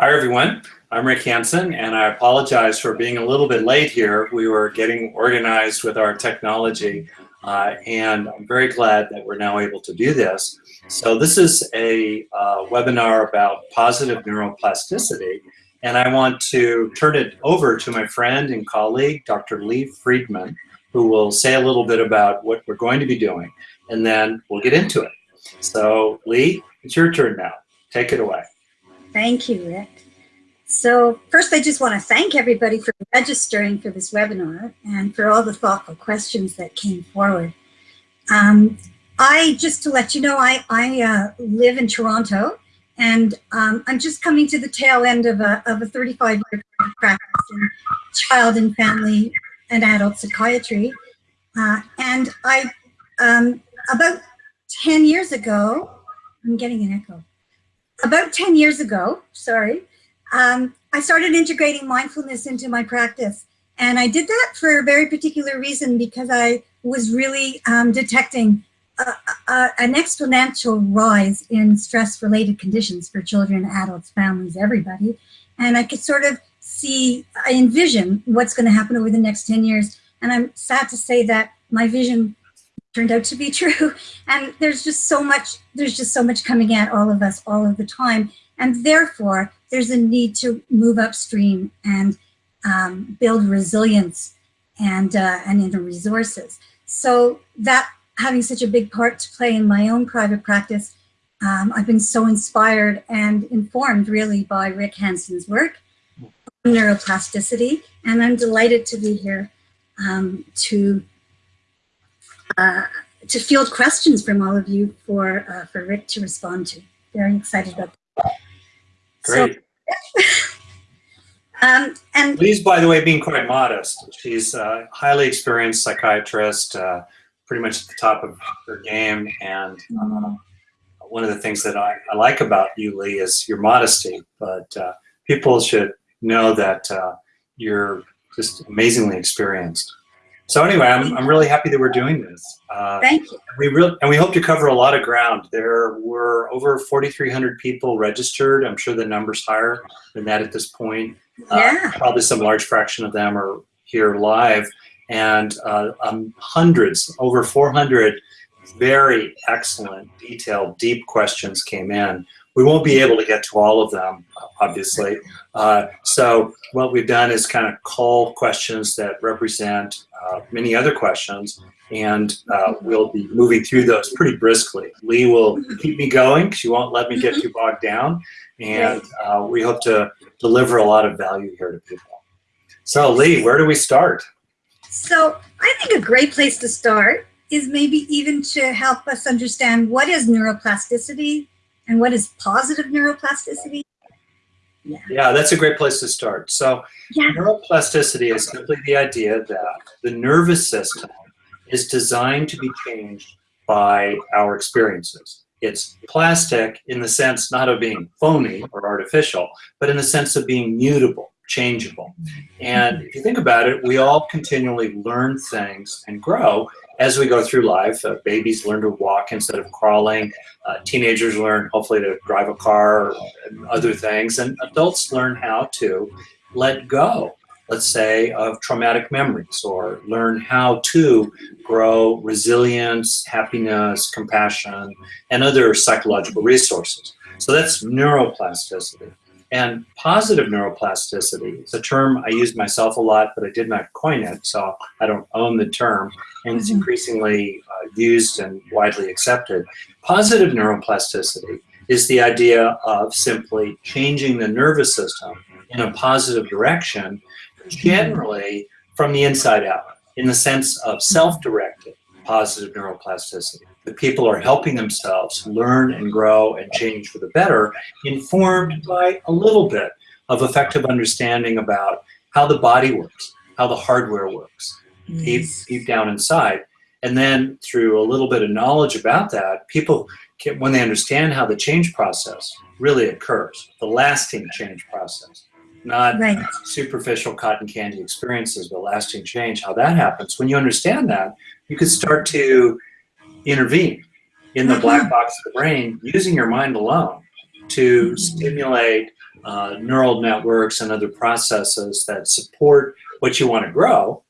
Hi everyone, I'm Rick Hanson and I apologize for being a little bit late here. We were getting organized with our technology uh, and I'm very glad that we're now able to do this. So this is a uh, webinar about positive neuroplasticity and I want to turn it over to my friend and colleague, Dr. Lee Friedman, who will say a little bit about what we're going to be doing and then we'll get into it. So Lee, it's your turn now. Take it away. Thank you, Rick. So first, I just want to thank everybody for registering for this webinar and for all the thoughtful questions that came forward. Um, I, just to let you know, I, I uh, live in Toronto and um, I'm just coming to the tail end of a, of a 35 year practice in child and family and adult psychiatry. Uh, and I, um, about 10 years ago, I'm getting an echo about 10 years ago, sorry, um, I started integrating mindfulness into my practice. And I did that for a very particular reason because I was really um, detecting a, a, an exponential rise in stress-related conditions for children, adults, families, everybody. And I could sort of see, I envision what's going to happen over the next 10 years. And I'm sad to say that my vision turned out to be true. And there's just so much, there's just so much coming at all of us all of the time. And therefore, there's a need to move upstream and um, build resilience and, uh, and in the resources. So that having such a big part to play in my own private practice, um, I've been so inspired and informed really by Rick Hanson's work on neuroplasticity. And I'm delighted to be here um, to uh, to field questions from all of you for uh, for Rick to respond to. Very excited about that. Great. So, um, and Lee's, by the way, being quite modest. She's a highly experienced psychiatrist, uh, pretty much at the top of her game. And uh, one of the things that I, I, like about you, Lee, is your modesty. But uh, people should know that uh, you're just amazingly experienced. So anyway, I'm, I'm really happy that we're doing this. Uh, Thank you. We really, and we hope to cover a lot of ground. There were over 4,300 people registered. I'm sure the number's higher than that at this point. Uh, yeah. Uh, probably some large fraction of them are here live. And uh, um, hundreds, over 400 very excellent, detailed, deep questions came in. We won't be able to get to all of them, obviously. Uh, so what we've done is kind of call questions that represent uh, many other questions, and uh, we'll be moving through those pretty briskly. Lee will keep me going. She won't let me get too bogged down, and uh, we hope to deliver a lot of value here to people. So Lee, where do we start? So I think a great place to start is maybe even to help us understand what is neuroplasticity and what is positive neuroplasticity yeah. yeah, that's a great place to start. So yeah. neuroplasticity is simply the idea that the nervous system is designed to be changed by our experiences. It's plastic in the sense not of being phony or artificial, but in the sense of being mutable, changeable. And if you think about it, we all continually learn things and grow as we go through life. Uh, babies learn to walk instead of crawling. Uh, teenagers learn hopefully to drive a car and other things. And adults learn how to let go, let's say, of traumatic memories or learn how to grow resilience, happiness, compassion, and other psychological resources. So that's neuroplasticity. And positive neuroplasticity is a term I use myself a lot, but I did not coin it, so I don't own the term, and it's mm-hmm. increasingly uh, used and widely accepted. Positive neuroplasticity is the idea of simply changing the nervous system in a positive direction, generally from the inside out, in the sense of self-directed positive neuroplasticity people are helping themselves learn and grow and change for the better, informed by a little bit of effective understanding about how the body works, how the hardware works, yes. deep, deep down inside. And then through a little bit of knowledge about that, people, can, when they understand how the change process really occurs, the lasting change process, not right. superficial cotton candy experiences, but lasting change, how that happens. When you understand that, you can start to intervene in the black mm-hmm. box of the brain using your mind alone to stimulate uh, neural networks and other processes that support what you want to grow.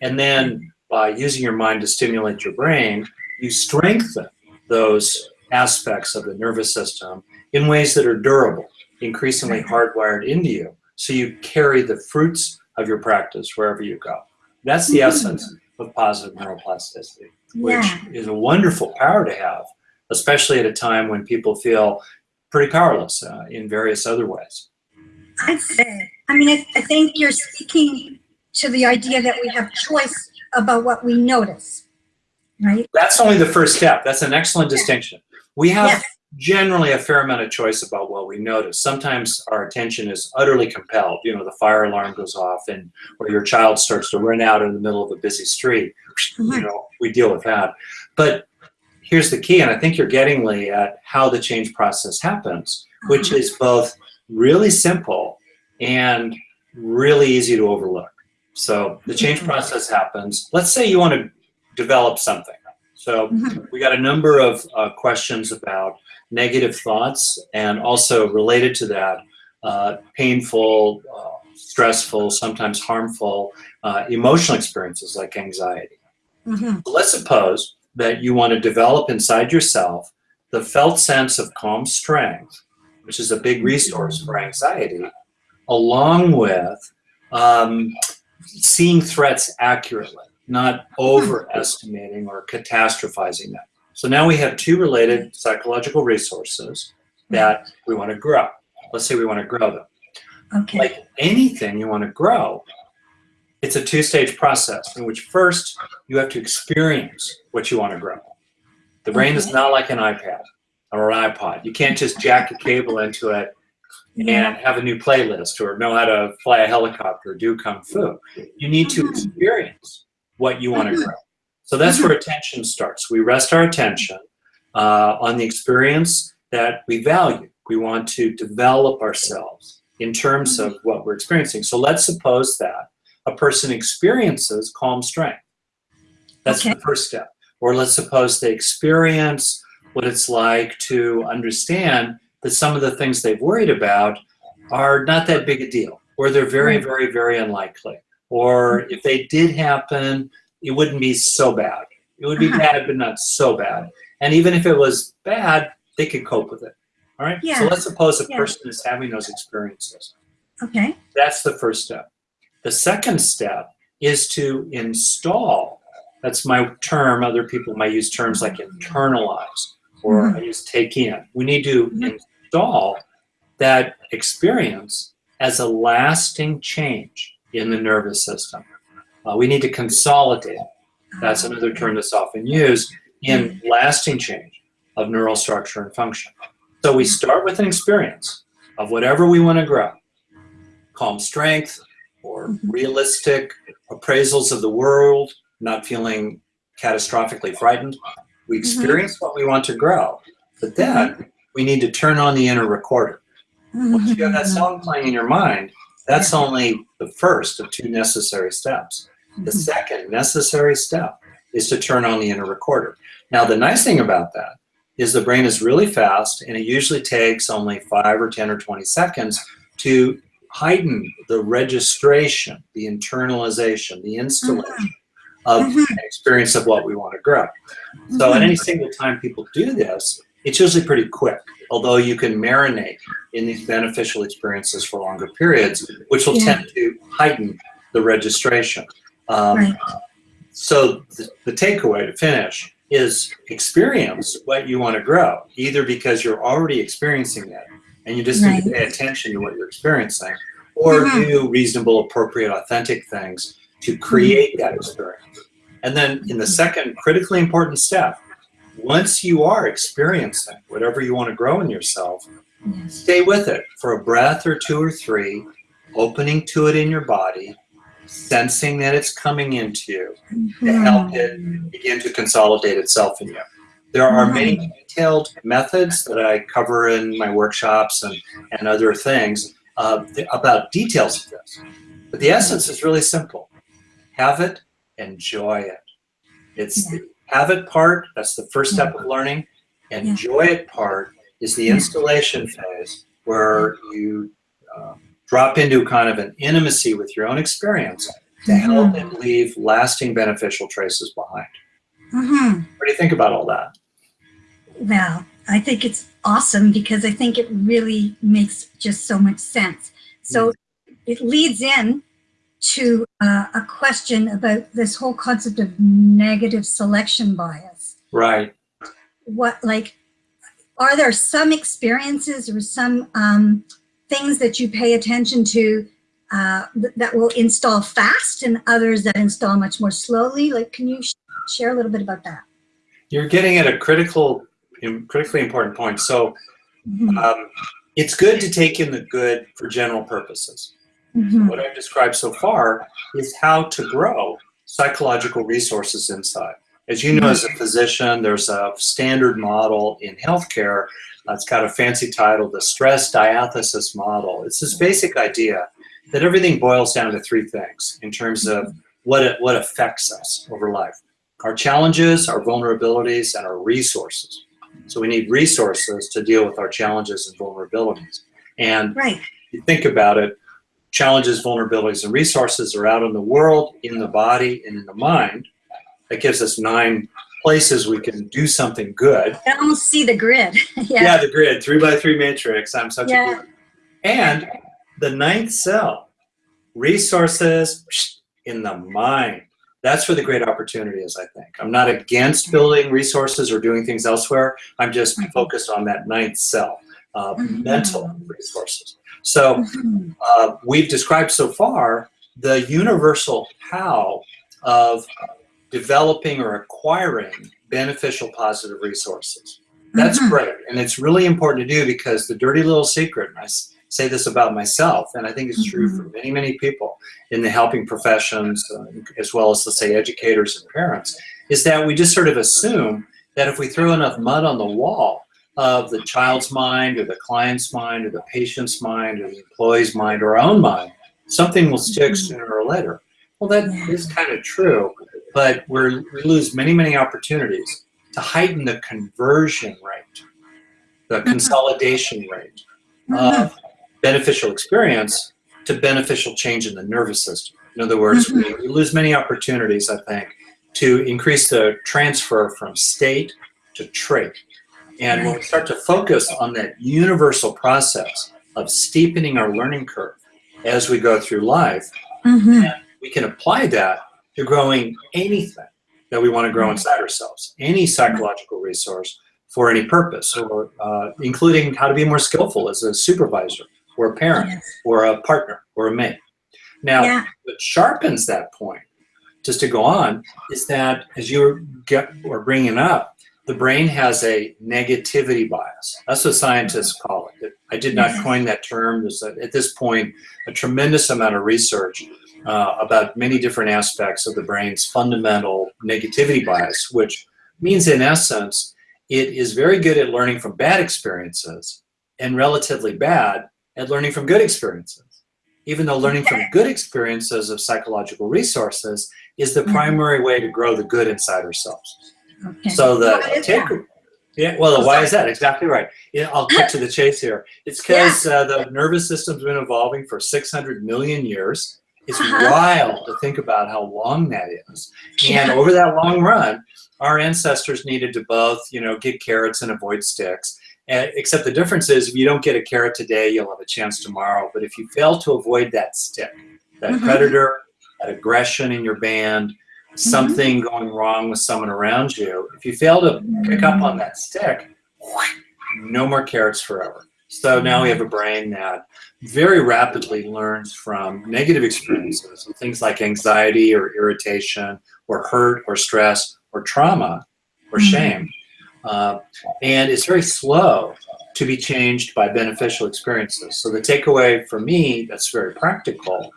And then by using your mind to stimulate your brain, you strengthen those aspects of the nervous system in ways that are durable, increasingly hardwired into you. So you carry the fruits of your practice wherever you go. That's the essence of positive neuroplasticity, which Yeah. is a wonderful power to have, especially at a time when people feel pretty powerless uh, in various other ways. I'd say. I mean, I, I think you're speaking to the idea that we have choice about what we notice, right? That's only the first step. That's an excellent distinction. We have Yes. Generally a fair amount of choice about what we notice. Sometimes our attention is utterly compelled. You know, the fire alarm goes off and or your child starts to run out in the middle of a busy street. You Mhm. know, we deal with that. But here's the key, and I think you're getting Lee at how the change process happens, which is both really simple and really easy to overlook. So the change Mhm. process happens. Let's say you want to develop something. So Mhm. we got a number of uh, questions about negative thoughts and also related to that, uh, painful, uh, stressful, sometimes harmful uh, emotional experiences like anxiety. Mhm. Let's suppose that you want to develop inside yourself the felt sense of calm strength, which is a big resource for anxiety, along with um, seeing threats accurately, not overestimating or catastrophizing them. So now we have two related psychological resources that we want to grow. Let's say we want to grow them. Okay. Like anything you want to grow, it's a two-stage process in which first you have to experience what you want to grow. The brain is not like an iPad or an iPod. You can't just jack a cable into it Yeah. and have a new playlist or know how to fly a helicopter or do kung fu. You need to Mhm. experience what you want to Mhm. grow. So that's where mm-hmm. attention starts. We rest our attention uh, on the experience that we value. We want to develop ourselves in terms of mm-hmm. what we're experiencing. So let's suppose that a person experiences calm strength. That's Okay. the first step. Or let's suppose they experience what it's like to understand that some of the things they've worried about are not that big a deal, or they're very, very, very unlikely. Or mm-hmm. if they did happen, it wouldn't be so bad. It would be Uh-huh. bad, but not so bad. And even if it was bad, they could cope with it. All right? Yeah. So let's suppose a Yeah. person is having those experiences. Okay. That's the first step. The second step is to install. That's my term. Other people might use terms like internalize or I use take in. We need to Mhm. install that experience as a lasting change in the nervous system. Uh, we need to consolidate. That's another term that's often used in lasting change of neural structure and function. So we start with an experience of whatever we want to grow calm strength or Mhm. realistic appraisals of the world, not feeling catastrophically frightened. We experience what we want to grow, but then we need to turn on the inner recorder. Once you have that song playing in your mind, that's only the first of two necessary steps. The second necessary step is to turn on the inner recorder. Now, the nice thing about that is the brain is really fast and it usually takes only five or 10 or 20 seconds to heighten the registration, the internalization, the installation of Mhm. an experience of what we want to grow. So at Mhm. any single time people do this, it's usually pretty quick, although you can marinate in these beneficial experiences for longer periods, which will Yeah. tend to heighten the registration. Um, Right. So the, the takeaway to finish is experience what you want to grow, either because you're already experiencing it and you just need to pay attention to what you're experiencing, or Mhm. do reasonable, appropriate, authentic things to create that experience. And then in the second critically important step, once you are experiencing whatever you want to grow in yourself, Yes. stay with it for a breath or two or three, opening to it in your body, sensing that it's coming into you to mm-hmm. help it begin to consolidate itself in you. There are many detailed methods that I cover in my workshops and, and other things uh, about details of this. But the essence is really simple. Have it, enjoy it. It's the have it part, that's the first step of mm-hmm. learning. Enjoy it part is the Yeah. installation phase where you um, drop into kind of an intimacy with your own experience to help it leave lasting beneficial traces behind. Mm-hmm. What do you think about all that? Well, I think it's awesome because I think it really makes just so much sense. So it leads in to uh, a question about this whole concept of negative selection bias. Right. What, like, are there some experiences or some um, things that you pay attention to uh, that will install fast and others that install much more slowly? Like, can you sh share a little bit about that? You're getting at a critical, critically important point. So Mm -hmm. um, it's good to take in the good for general purposes. Mm -hmm. What I've described so far is how to grow psychological resources inside. As you know, as a physician, there's a standard model in healthcare. Uh, it's got a fancy title, the stress diathesis model. It's this basic idea that everything boils down to three things in terms of what it, what affects us over life. Our challenges, our vulnerabilities, and our resources. So we need resources to deal with our challenges and vulnerabilities. And right. you think about it, challenges, vulnerabilities, and resources are out in the world, in the body, and in the mind. That gives us nine places we can do something good. I almost see the grid. yeah. yeah, the grid, three by three matrix. I'm such Yeah. a good. And the ninth cell, resources in the mind. That's where the great opportunity is, I think. I'm not against building resources or doing things elsewhere. I'm just Mhm. focused on that ninth cell, uh, Mhm. mental resources. So Mhm. uh, we've described so far the universal how of developing or acquiring beneficial positive resources. That's Mhm. great. And it's really important to do because the dirty little secret, and I say this about myself, and I think it's true for many, many people in the helping professions, uh, as well as, let's say, educators and parents, is that we just sort of assume that if we throw enough mud on the wall of the child's mind or the client's mind or the patient's mind or the employee's mind or our own mind, something will stick Mhm. sooner or later. Well, that is kind of true, but we're, we lose many, many opportunities to heighten the conversion rate, the consolidation rate Mhm. of beneficial experience to beneficial change in the nervous system. In other words, we, we lose many opportunities, I think, to increase the transfer from state to trait. And when we start to focus on that universal process of steepening our learning curve as we go through life, Mhm. we can apply that to growing anything that we want to grow inside ourselves, any psychological resource for any purpose, or uh, including how to be more skillful as a supervisor or a parent Yes. or a partner or a mate. Now, Yeah. what sharpens that point, just to go on, is that as you get or bringing up, the brain has a negativity bias. That's what scientists call it. I did not coin that term. There's a, at this point a tremendous amount of research uh, about many different aspects of the brain's fundamental negativity bias, which means in essence, it is very good at learning from bad experiences and relatively bad at learning from good experiences. Even though learning from good experiences of psychological resources is the Mhm. primary way to grow the good inside ourselves. Okay. So the take, yeah, well, Oh, why sorry. is that? Exactly right. Yeah, I'll cut to the chase here. It's because uh, the nervous system's been evolving for 600 million years. It's Uh-huh. wild to think about how long that is. And over that long run, our ancestors needed to both, you know, get carrots and avoid sticks. And, except the difference is if you don't get a carrot today, you'll have a chance tomorrow. But if you fail to avoid that stick, that Mhm. predator, that aggression in your band, Mm-hmm. something going wrong with someone around you, if you fail to pick up on that stick, no more carrots forever. So now we have a brain that very rapidly learns from negative experiences, things like anxiety or irritation or hurt or stress or trauma or Mhm. shame. Uh, and it's very slow to be changed by beneficial experiences. So the takeaway for me that's very practical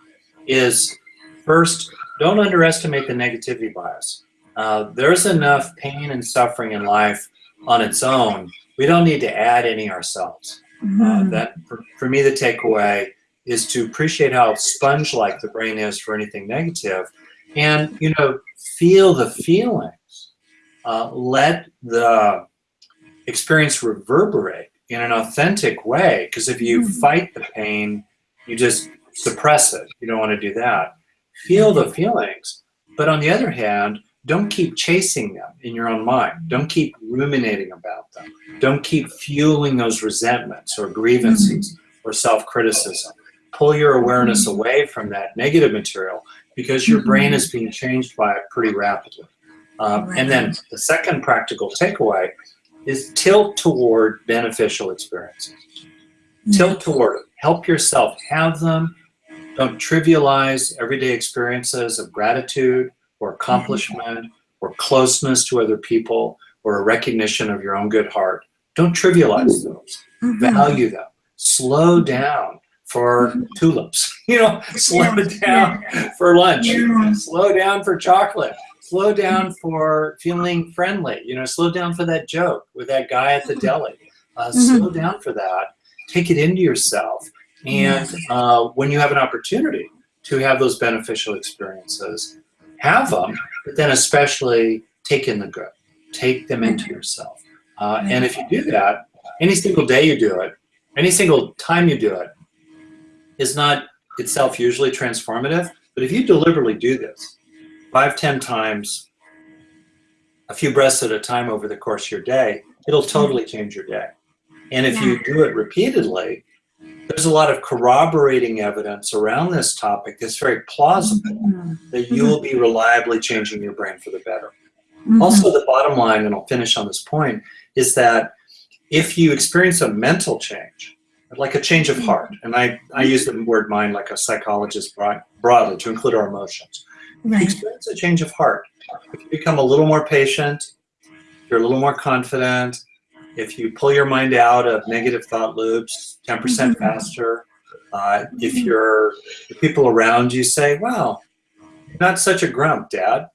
is first, don't underestimate the negativity bias. Uh, there's enough pain and suffering in life on its own. We don't need to add any ourselves. Uh, Mhm. that for, for me, the takeaway is to appreciate how sponge-like the brain is for anything negative, and you know, feel the feelings. Uh, let the experience reverberate in an authentic way. Because if you Mhm. fight the pain you just suppress it. You don't want to do that. Feel the feelings, but on the other hand, don't keep chasing them in your own mind. Don't keep ruminating about them. Don't keep fueling those resentments or grievances mm-hmm. or self-criticism. Pull your awareness mm-hmm. away from that negative material because your brain is mm-hmm. being changed by it pretty rapidly. Um, and then the second practical takeaway is tilt toward beneficial experiences. Tilt toward it. Help yourself have them. Don't trivialize everyday experiences of gratitude or accomplishment or closeness to other people or a recognition of your own good heart. Don't trivialize mm-hmm. those. Value them. Slow down for mm-hmm. tulips. You know, slow down for lunch. Slow down for chocolate slow mm-hmm. down for feeling friendly, you know, slow down for that joke with that guy at the deli. Uh, slow down for that. Take it into yourself. And uh, when you have an opportunity to have those beneficial experiences, have them, but then especially take in the good. Take them into yourself. Uh, and if you do that, any single day you do it, any single time you do it, is not itself usually transformative. But if you deliberately do this, five, ten times, a few breaths at a time over the course of your day, it'll totally change your day. And if you do it repeatedly, there's a lot of corroborating evidence around this topic that's very plausible mm-hmm. that you will be reliably changing your brain for the better. Mm-hmm. Also, the bottom line, and I'll finish on this point, is that if you experience a mental change, like a change of heart, and I, I use the word mind like a psychologist broad, broadly to include our emotions. Right. experience a change of heart. If you become a little more patient, you're a little more confident, if you pull your mind out of negative thought loops 10% mm -hmm. faster, uh, if you're people around you say, wow, not such a grump, dad.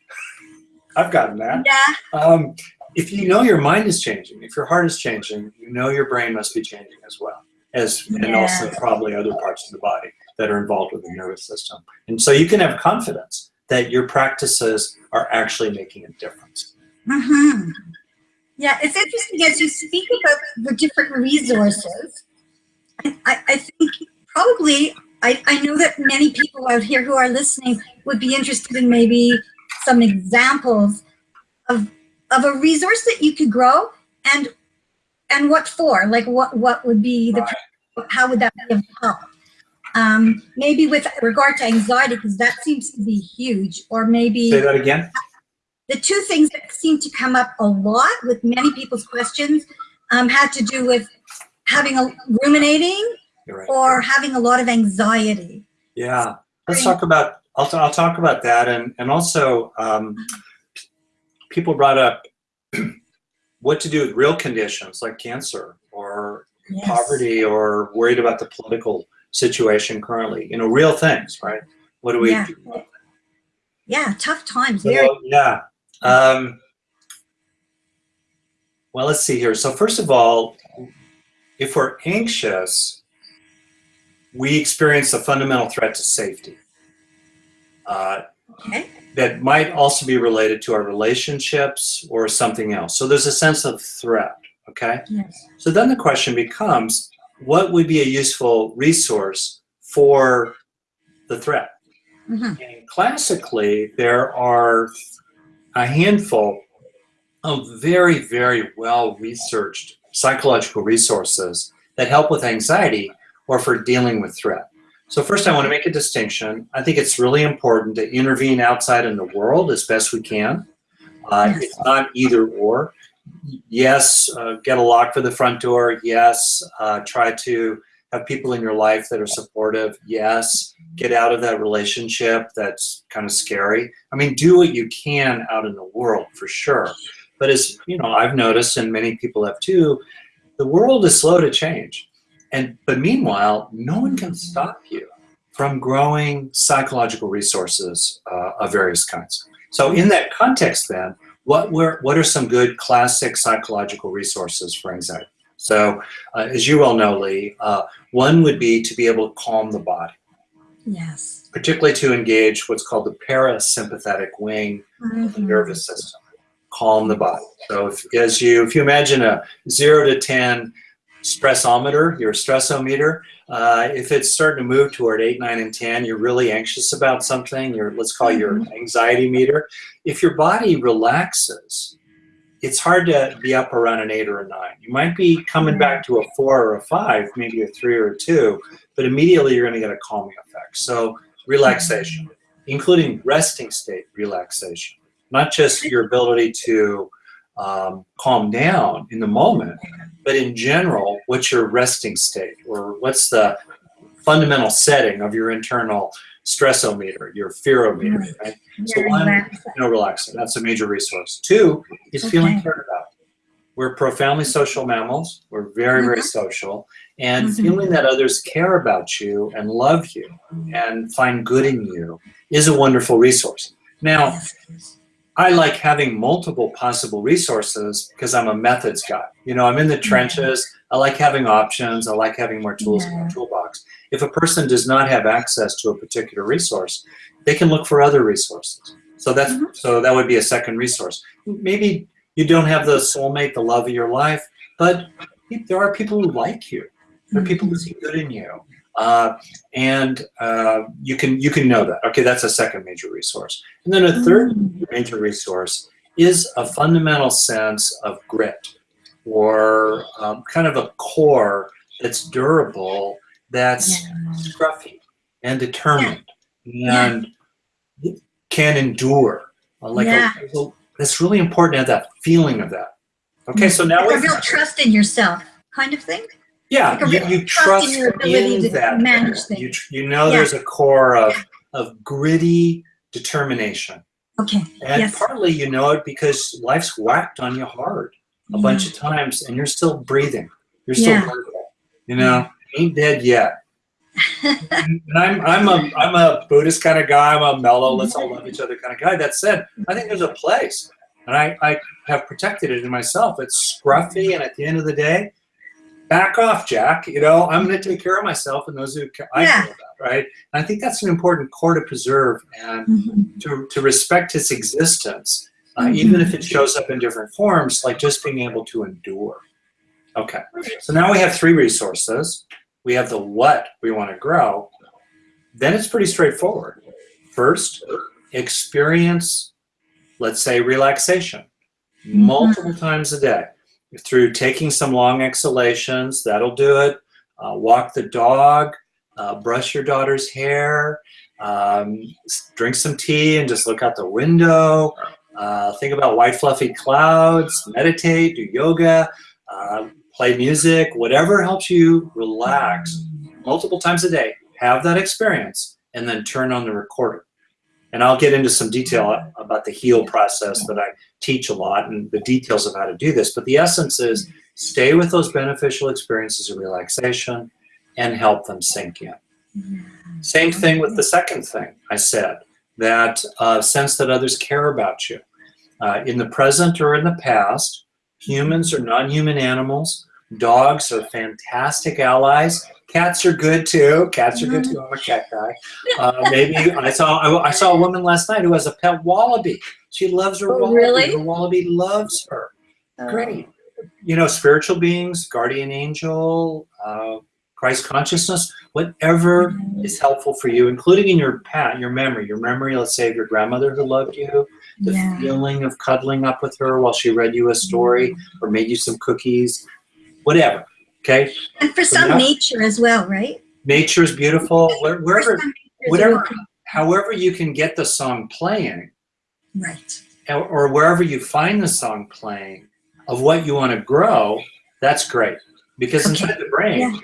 I've gotten that. Yeah. Um, if you know your mind is changing, if your heart is changing, you know your brain must be changing as well, as and also probably other parts of the body that are involved with the nervous system. And so you can have confidence that your practices are actually making a difference. Mm-hmm. Yeah, it's interesting as you speak about the different resources. I, I think probably, I, I know that many people out here who are listening would be interested in maybe some examples of, of a resource that you could grow and and what for? Like what, what would be the, right. how would that be of help? Um, maybe with regard to anxiety, because that seems to be huge, or maybe- Say that again. The two things that seem to come up a lot with many people's questions um, had to do with having a ruminating right. or having a lot of anxiety. Yeah, let's talk about, I'll, I'll talk about that. And, and also, um, people brought up what to do with real conditions like cancer or yes. poverty or worried about the political situation currently. You know, real things, right? What do we yeah. do? Yeah, tough times. Very yeah. Um, well, let's see here. So first of all, if we're anxious, we experience a fundamental threat to safety. Uh, okay. That might also be related to our relationships or something else. So there's a sense of threat, okay? Yes. So then the question becomes, what would be a useful resource for the threat? Mm -hmm. And classically, there are a handful of very, very well-researched psychological resources that help with anxiety or for dealing with threat. So first I want to make a distinction. I think it's really important to intervene outside in the world as best we can. Uh, it's not either or yes, uh, get a lock for the front door. Yes, uh, try to have people in your life that are supportive. Yes, get out of that relationship that's kind of scary. I mean, do what you can out in the world for sure. But as you know, I've noticed, and many people have too, the world is slow to change. And but meanwhile, no one can stop you from growing psychological resources uh, of various kinds. So in that context, then, what were what are some good classic psychological resources for anxiety? So, uh, as you well know, Lee, uh, one would be to be able to calm the body. Yes. Particularly to engage what's called the parasympathetic wing mm -hmm. of the mm-hmm. nervous system. Calm the body. So, if, as you if you imagine a zero to ten stressometer, your stressometer. Uh, if it's starting to move toward 8, 9, and 10, you're really anxious about something, your, let's call your anxiety meter. If your body relaxes, it's hard to be up around an 8 or a 9. You might be coming back to a 4 or a 5, maybe a 3 or a 2, but immediately you're going to get a calming effect. So relaxation, including resting state relaxation, not just your ability to um, calm down in the moment, but in general, what's your resting state or what's the fundamental setting of your internal stressometer, your fearometer, right? So one, relaxed. you know, relaxing, that's a major resource. Two is feeling cared about. We're profoundly social mammals. We're very, very social. And Mhm. feeling that others care about you and love you and find good in you is a wonderful resource. Now, I like having multiple possible resources because I'm a methods guy. You know, I'm in the trenches. I like having options. I like having more tools in my toolbox. If a person does not have access to a particular resource, they can look for other resources. So that's Mhm. so that would be a second resource. Maybe you don't have the soulmate, the love of your life, but there are people who like you. There are people who see good in you, uh, and uh, you can you can know that. Okay, that's a second major resource. And then a third Mm. major resource is a fundamental sense of grit or um, kind of a core that's durable, that's Yeah. scruffy and determined Yeah. and can endure. Uh, Like a- Yeah. a- that's really important to have that feeling of that. Okay, so now Like a we real trust in yourself kind of thing. yeah, like you, you trust in your ability in to that. manage You, things. tr- you know Yeah. there's a core of, of gritty determination. Okay. And Yes. partly you know it because life's whacked on you hard a bunch of times and you're still breathing. You're still Yeah. breathing. You know, ain't dead yet. and I'm I'm a I'm a Buddhist kind of guy. I'm a mellow, let's all love each other kind of guy. That said, I think there's a place. And I, I have protected it in myself. It's scruffy and at the end of the day, back off, Jack. You know, I'm gonna take care of myself and those who I Yeah. care about, right? And I think that's an important core to preserve and Mhm. to, to respect its existence, uh, Mhm. even if it shows up in different forms, like just being able to endure. Okay, so now we have three resources. We have the what we want to grow. Then it's pretty straightforward. First, experience, let's say, relaxation multiple times a day through taking some long exhalations. That'll do it. Uh, walk the dog, uh, brush your daughter's hair, um, drink some tea and just look out the window. Uh, think about white fluffy clouds, meditate, do yoga, uh, play music, whatever helps you relax multiple times a day. Have that experience and then turn on the recorder. And I'll get into some detail about the heal process that I teach a lot and the details of how to do this. But the essence is stay with those beneficial experiences of relaxation and help them sink in. Same thing with the second thing I said, that uh, sense that others care about you. Uh, in the present or in the past, humans are non-human animals. Dogs are fantastic allies. Cats are good too. Cats are good too. I'm a cat guy. Uh, maybe I saw I, I saw a woman last night who has a pet wallaby. She loves her Oh, wallaby. really? Her wallaby loves her. Oh. Great. You know, spiritual beings, guardian angel, uh, Christ consciousness, whatever is helpful for you, including in your pat, your memory, your memory, let's say of your grandmother who loved you, the Yeah. feeling of cuddling up with her while she read you a story or made you some cookies, whatever. Okay, And for So some now- nature as well, right? nature is beautiful. Wherever, whatever, however you can get the song playing, Right. or, or wherever you find the song playing of what you want to grow, that's great. Because Okay. inside the brain, Yeah.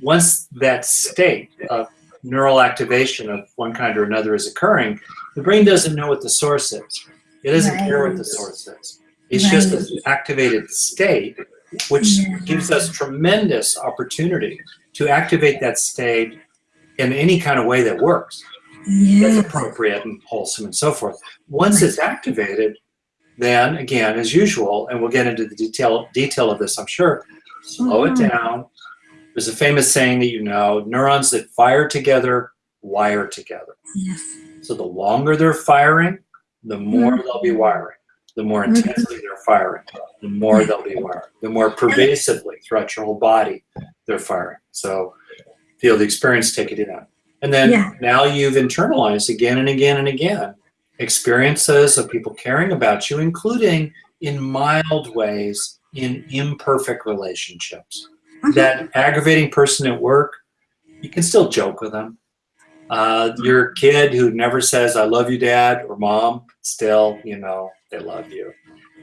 once that state of neural activation of one kind or another is occurring, the brain doesn't know what the source is. It doesn't care what the source is. It's just an activated state, which Yeah. gives us tremendous opportunity to activate that state in any kind of way that works that's appropriate and wholesome and so forth. Once it's activated, then again, as usual, and we'll get into the detail detail of this, I'm sure. Slow it Mhm. down. There's a famous saying that you know: neurons that fire together wire together. Yes. So the longer they're firing, the more they'll be wiring. the more Mhm. intensely they're firing, the more they'll be wiring. the more pervasively throughout your whole body they're firing. So feel the experience, take it in. And then Yeah. now you've internalized again and again and again experiences of people caring about you, including in mild ways in imperfect relationships. Mhm. That aggravating person at work, you can still joke with them. Uh, your kid who never says, I love you, dad or mom, still, you know, they love you.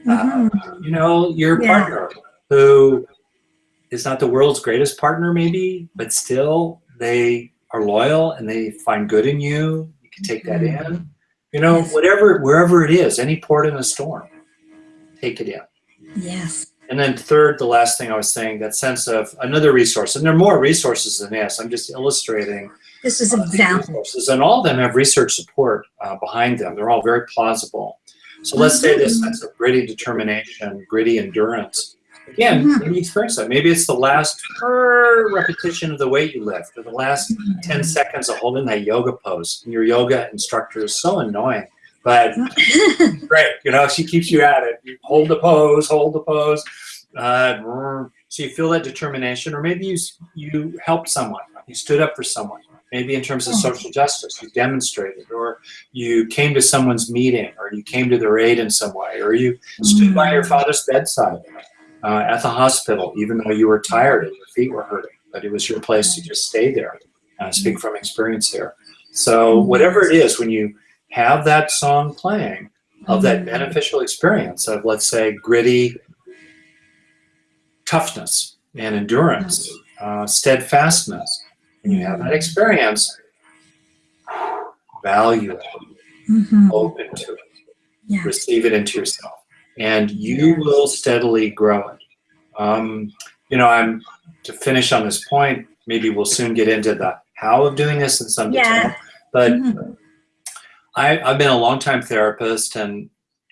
Uh, Mhm. you know, your Yeah. partner who is not the world's greatest partner, maybe, but still they are loyal and they find good in you. You can take that in. You know, Yes. whatever, wherever it is, any port in a storm, take it in. Yes. And then third, the last thing I was saying, that sense of another resource, and there are more resources than this. I'm just illustrating This is an example. resources, and all of them have research support uh, behind them. They're all very plausible. So let's say this Mhm. sense of gritty determination, gritty endurance. Again, Mhm. maybe you experience that. Maybe it's the last repetition of the weight you lift, or the last 10 seconds of holding that yoga pose. And your yoga instructor is so annoying, but great. You know, she keeps you at it. You hold the pose, hold the pose. Uh, so you feel that determination, or maybe you you helped someone. You stood up for someone. Maybe in terms of social justice, you demonstrated, or you came to someone's meeting, or you came to their aid in some way, or you stood by your father's bedside uh, at the hospital, even though you were tired and your feet were hurting. But it was your place to just stay there. Uh, speak from experience here. So whatever it is, when you have that song playing of that beneficial experience of, let's say, gritty toughness and endurance, uh, steadfastness, and you have that experience, value it, Mhm. open to it, Yeah. receive it into yourself, and you will steadily grow it. Um, you know, I'm to finish on this point. Maybe we'll soon get into the how of doing this in some detail. Yeah. But Mhm. I, I've been a longtime therapist, and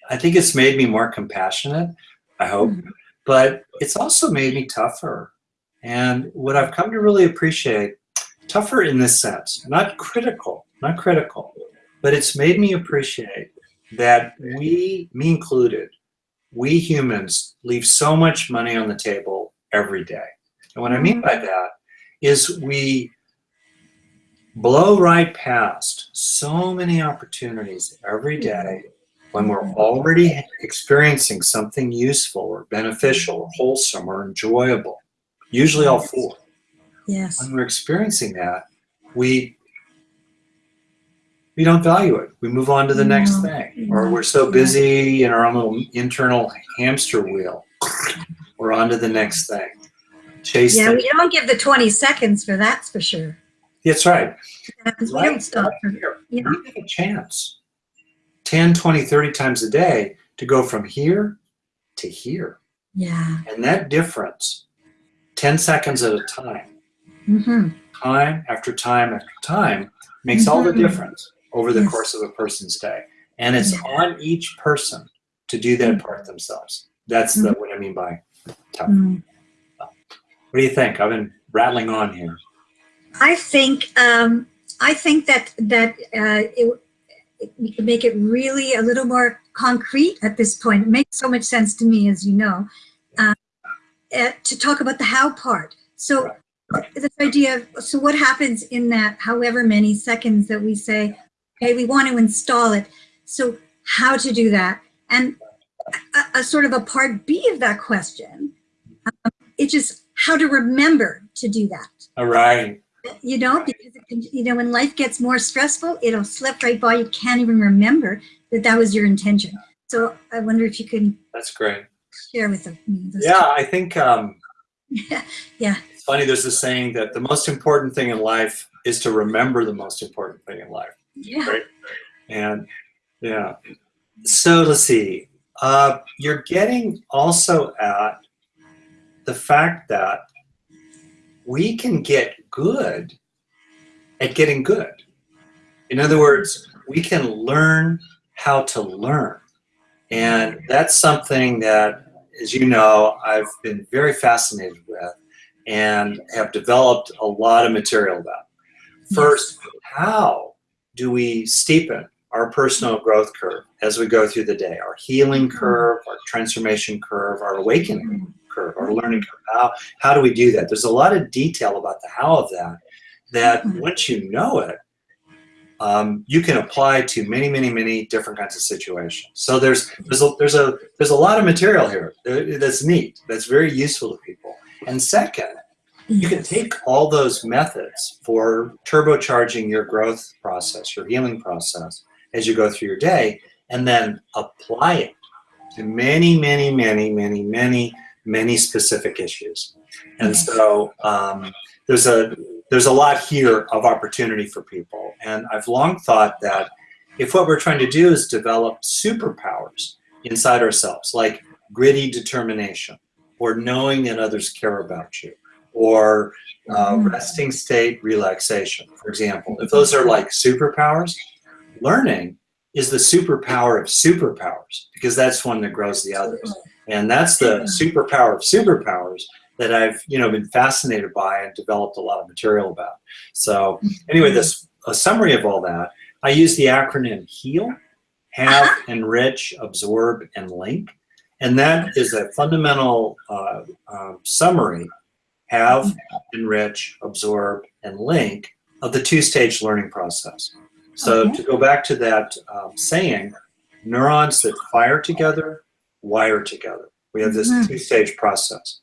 I think it's made me more compassionate. I hope, Mhm. but it's also made me tougher. And what I've come to really appreciate, tougher in this sense, not critical, not critical, but it's made me appreciate that we, me included, we humans leave so much money on the table every day. And what I mean by that is we blow right past so many opportunities every day when we're already experiencing something useful or beneficial or wholesome or enjoyable. Usually all four. Yes. When we're experiencing that, we we don't value it. We move on to the next No. thing. Or we're so busy in our own little internal hamster wheel. We're on to the next thing. Chase Yeah, we don't give the 20 seconds for that's for sure. That's right. Because we don't stop for, Here, you know. you have a chance 10, 20, 30 times a day to go from here to here. Yeah. And that difference, 10 seconds at a time, hmm time after time after time, makes all the Mhm. difference over the Yes. course of a person's day. And it's Yeah. on each person to do that Mhm. part themselves. That's the, what I mean by tough. Mm. What do you think? I've been rattling on here. I think um, I think that that uh, it, it, we can make it really a little more concrete at this point. It makes so much sense to me, as you know, uh, uh, to talk about the how part. So this idea of so what happens in that however many seconds that we say, okay, we want to install it. So how to do that? And a, a sort of a part B of that question, um, it's just how to remember to do that All right. you know, because it can, you know, when life gets more stressful, it'll slip right by. You can't even remember that that was your intention. So I wonder if you can That's great. share with me. those Yeah, I think um, Yeah, yeah. It's funny. There's a saying that the most important thing in life is to remember the most important thing in life. Yeah. Right. And yeah. So let's see. Uh, you're getting also at the fact that we can get good at getting good. In other words, we can learn how to learn. And that's something that, as you know, I've been very fascinated with and have developed a lot of material about. First, how do we steepen our personal growth curve as we go through the day, our healing curve, our transformation curve, our awakening curve, our learning curve. How, how do we do that? There's a lot of detail about the how of that, that once you know it, um, you can apply to many, many, many different kinds of situations. So there's there's a there's a there's a lot of material here that's neat, that's very useful to people. And second, you can take all those methods for turbocharging your growth process, your healing process, as you go through your day, and then apply it to many, many, many, many, many, many specific issues. And so um, there's a there's a lot here of opportunity for people. And I've long thought that if what we're trying to do is develop superpowers inside ourselves, like gritty determination, or knowing that others care about you, or uh, Mm-hmm. resting state relaxation, for example. If those are like superpowers, learning is the superpower of superpowers because that's one that grows the others. And that's the superpower of superpowers that I've, you know, been fascinated by and developed a lot of material about. So anyway, this a summary of all that, I use the acronym HEAL, Have, Enrich, Absorb, and Link. And that is a fundamental uh, uh, summary, have, enrich, absorb, and link of the two-stage learning process. So Okay. to go back to that um, saying, neurons that fire together, wire together. We have this Mhm. two-stage process.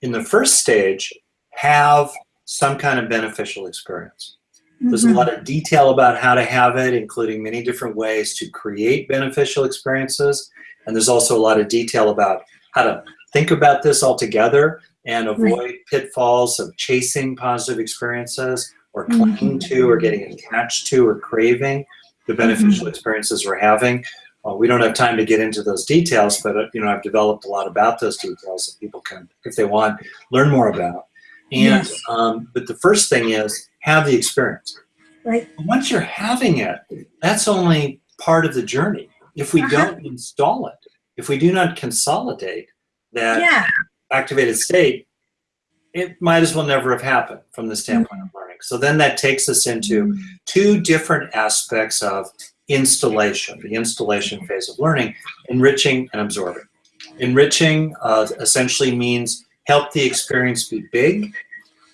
In the first stage, have some kind of beneficial experience. There's a Mhm. lot of detail about how to have it, including many different ways to create beneficial experiences. And there's also a lot of detail about how to think about this all together and avoid pitfalls of chasing positive experiences or clinging to or getting attached to or craving the beneficial experiences we're having. Uh, we don't have time to get into those details, but uh, you know I've developed a lot about those details that people can, if they want, learn more about. And Yes. um, but the first thing is have the experience. Right. Once you're having it, that's only part of the journey. If we Uh-huh. don't install it, if we do not consolidate that Yeah. activated state, it might as well never have happened from the standpoint of learning. So then that takes us into two different aspects of installation, the installation phase of learning, enriching and absorbing. Enriching uh, essentially means help the experience be big.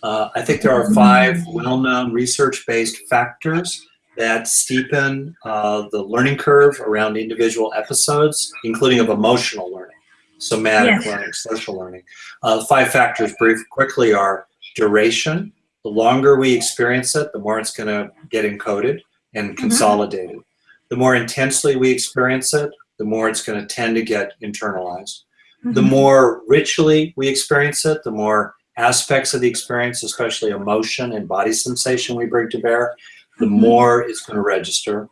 Uh, I think there are five well-known research-based factors that steepen uh, the learning curve around individual episodes, including of emotional learning, somatic Yes. learning, social learning. Uh, five factors, brief, quickly, are duration. The longer we experience it, the more it's going to get encoded and consolidated. The more intensely we experience it, the more it's going to tend to get internalized. The Mhm. more richly we experience it, the more aspects of the experience, especially emotion and body sensation we bring to bear, the Mhm. more it's going to register.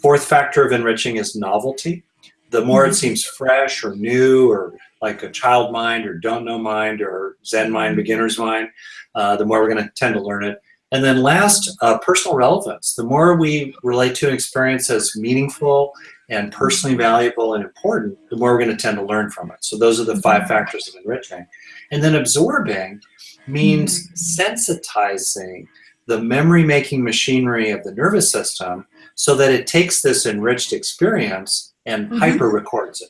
Fourth factor of enriching is novelty. The more it Mhm. seems fresh or new or like a child mind or don't know mind or Zen mind, beginner's mind, uh, the more we're going to tend to learn it. And then last, uh, personal relevance. The more we relate to an experience as meaningful and personally valuable and important, the more we're going to tend to learn from it. So those are the five factors of enriching. And then absorbing means sensitizing the memory-making machinery of the nervous system so that it takes this enriched experience and Mhm. hyper-records it.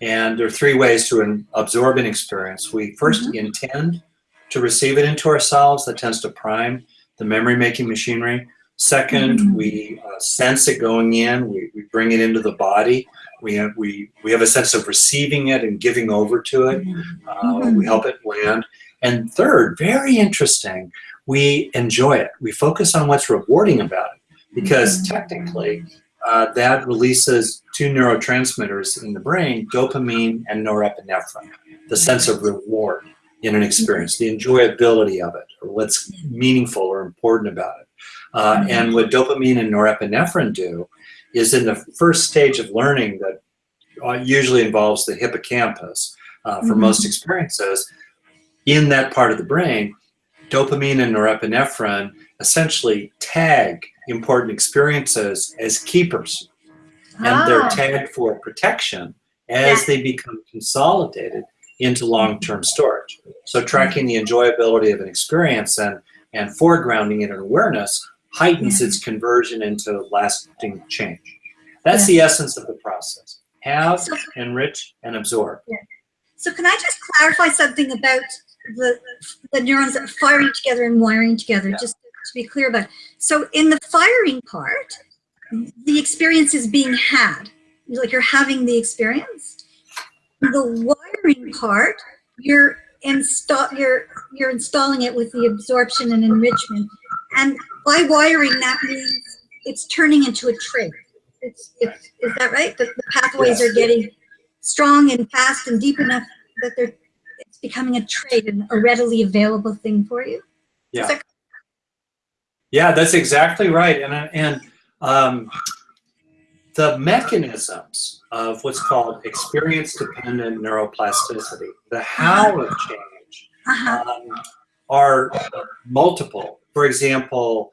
And there are three ways to absorb an experience. We 1st intend to receive it into ourselves. That tends to prime the memory-making machinery. Second, Mhm. we uh, sense it going in. We, we bring it into the body. We have, we, we have a sense of receiving it and giving over to it. Uh, Mhm. We help it land. And third, very interesting, we enjoy it. We focus on what's rewarding about it because Mhm. technically uh, that releases two neurotransmitters in the brain, dopamine and norepinephrine, the sense of reward in an experience, the enjoyability of it, or what's meaningful or important about it. Uh, and what dopamine and norepinephrine do is in the first stage of learning that uh, usually involves the hippocampus uh, for Mhm. most experiences, in that part of the brain, dopamine and norepinephrine essentially tag important experiences as keepers. And they're Ah. tagged for protection as Yeah. they become consolidated into long-term storage. So tracking the enjoyability of an experience and, and foregrounding it in awareness heightens Yeah. its conversion into lasting change. That's Yeah. the essence of the process. Have, So- enrich, and absorb. So can I just clarify something about the, the neurons that are firing together and wiring together, Yeah. just to be clear about. it. So in the firing part, the experience is being had, like you're having the experience. The wiring part, you're install, you're you're installing it with the absorption and enrichment, and by wiring that means it's turning into a trait. It's, it's is that right? The, the pathways Yes. are getting strong and fast and deep enough that they're it's becoming a trait and a readily available thing for you. Yeah. That- Yeah, that's exactly right. And, and um, the mechanisms of what's called experience-dependent neuroplasticity, the how of change, uh-huh. um, are multiple. For example,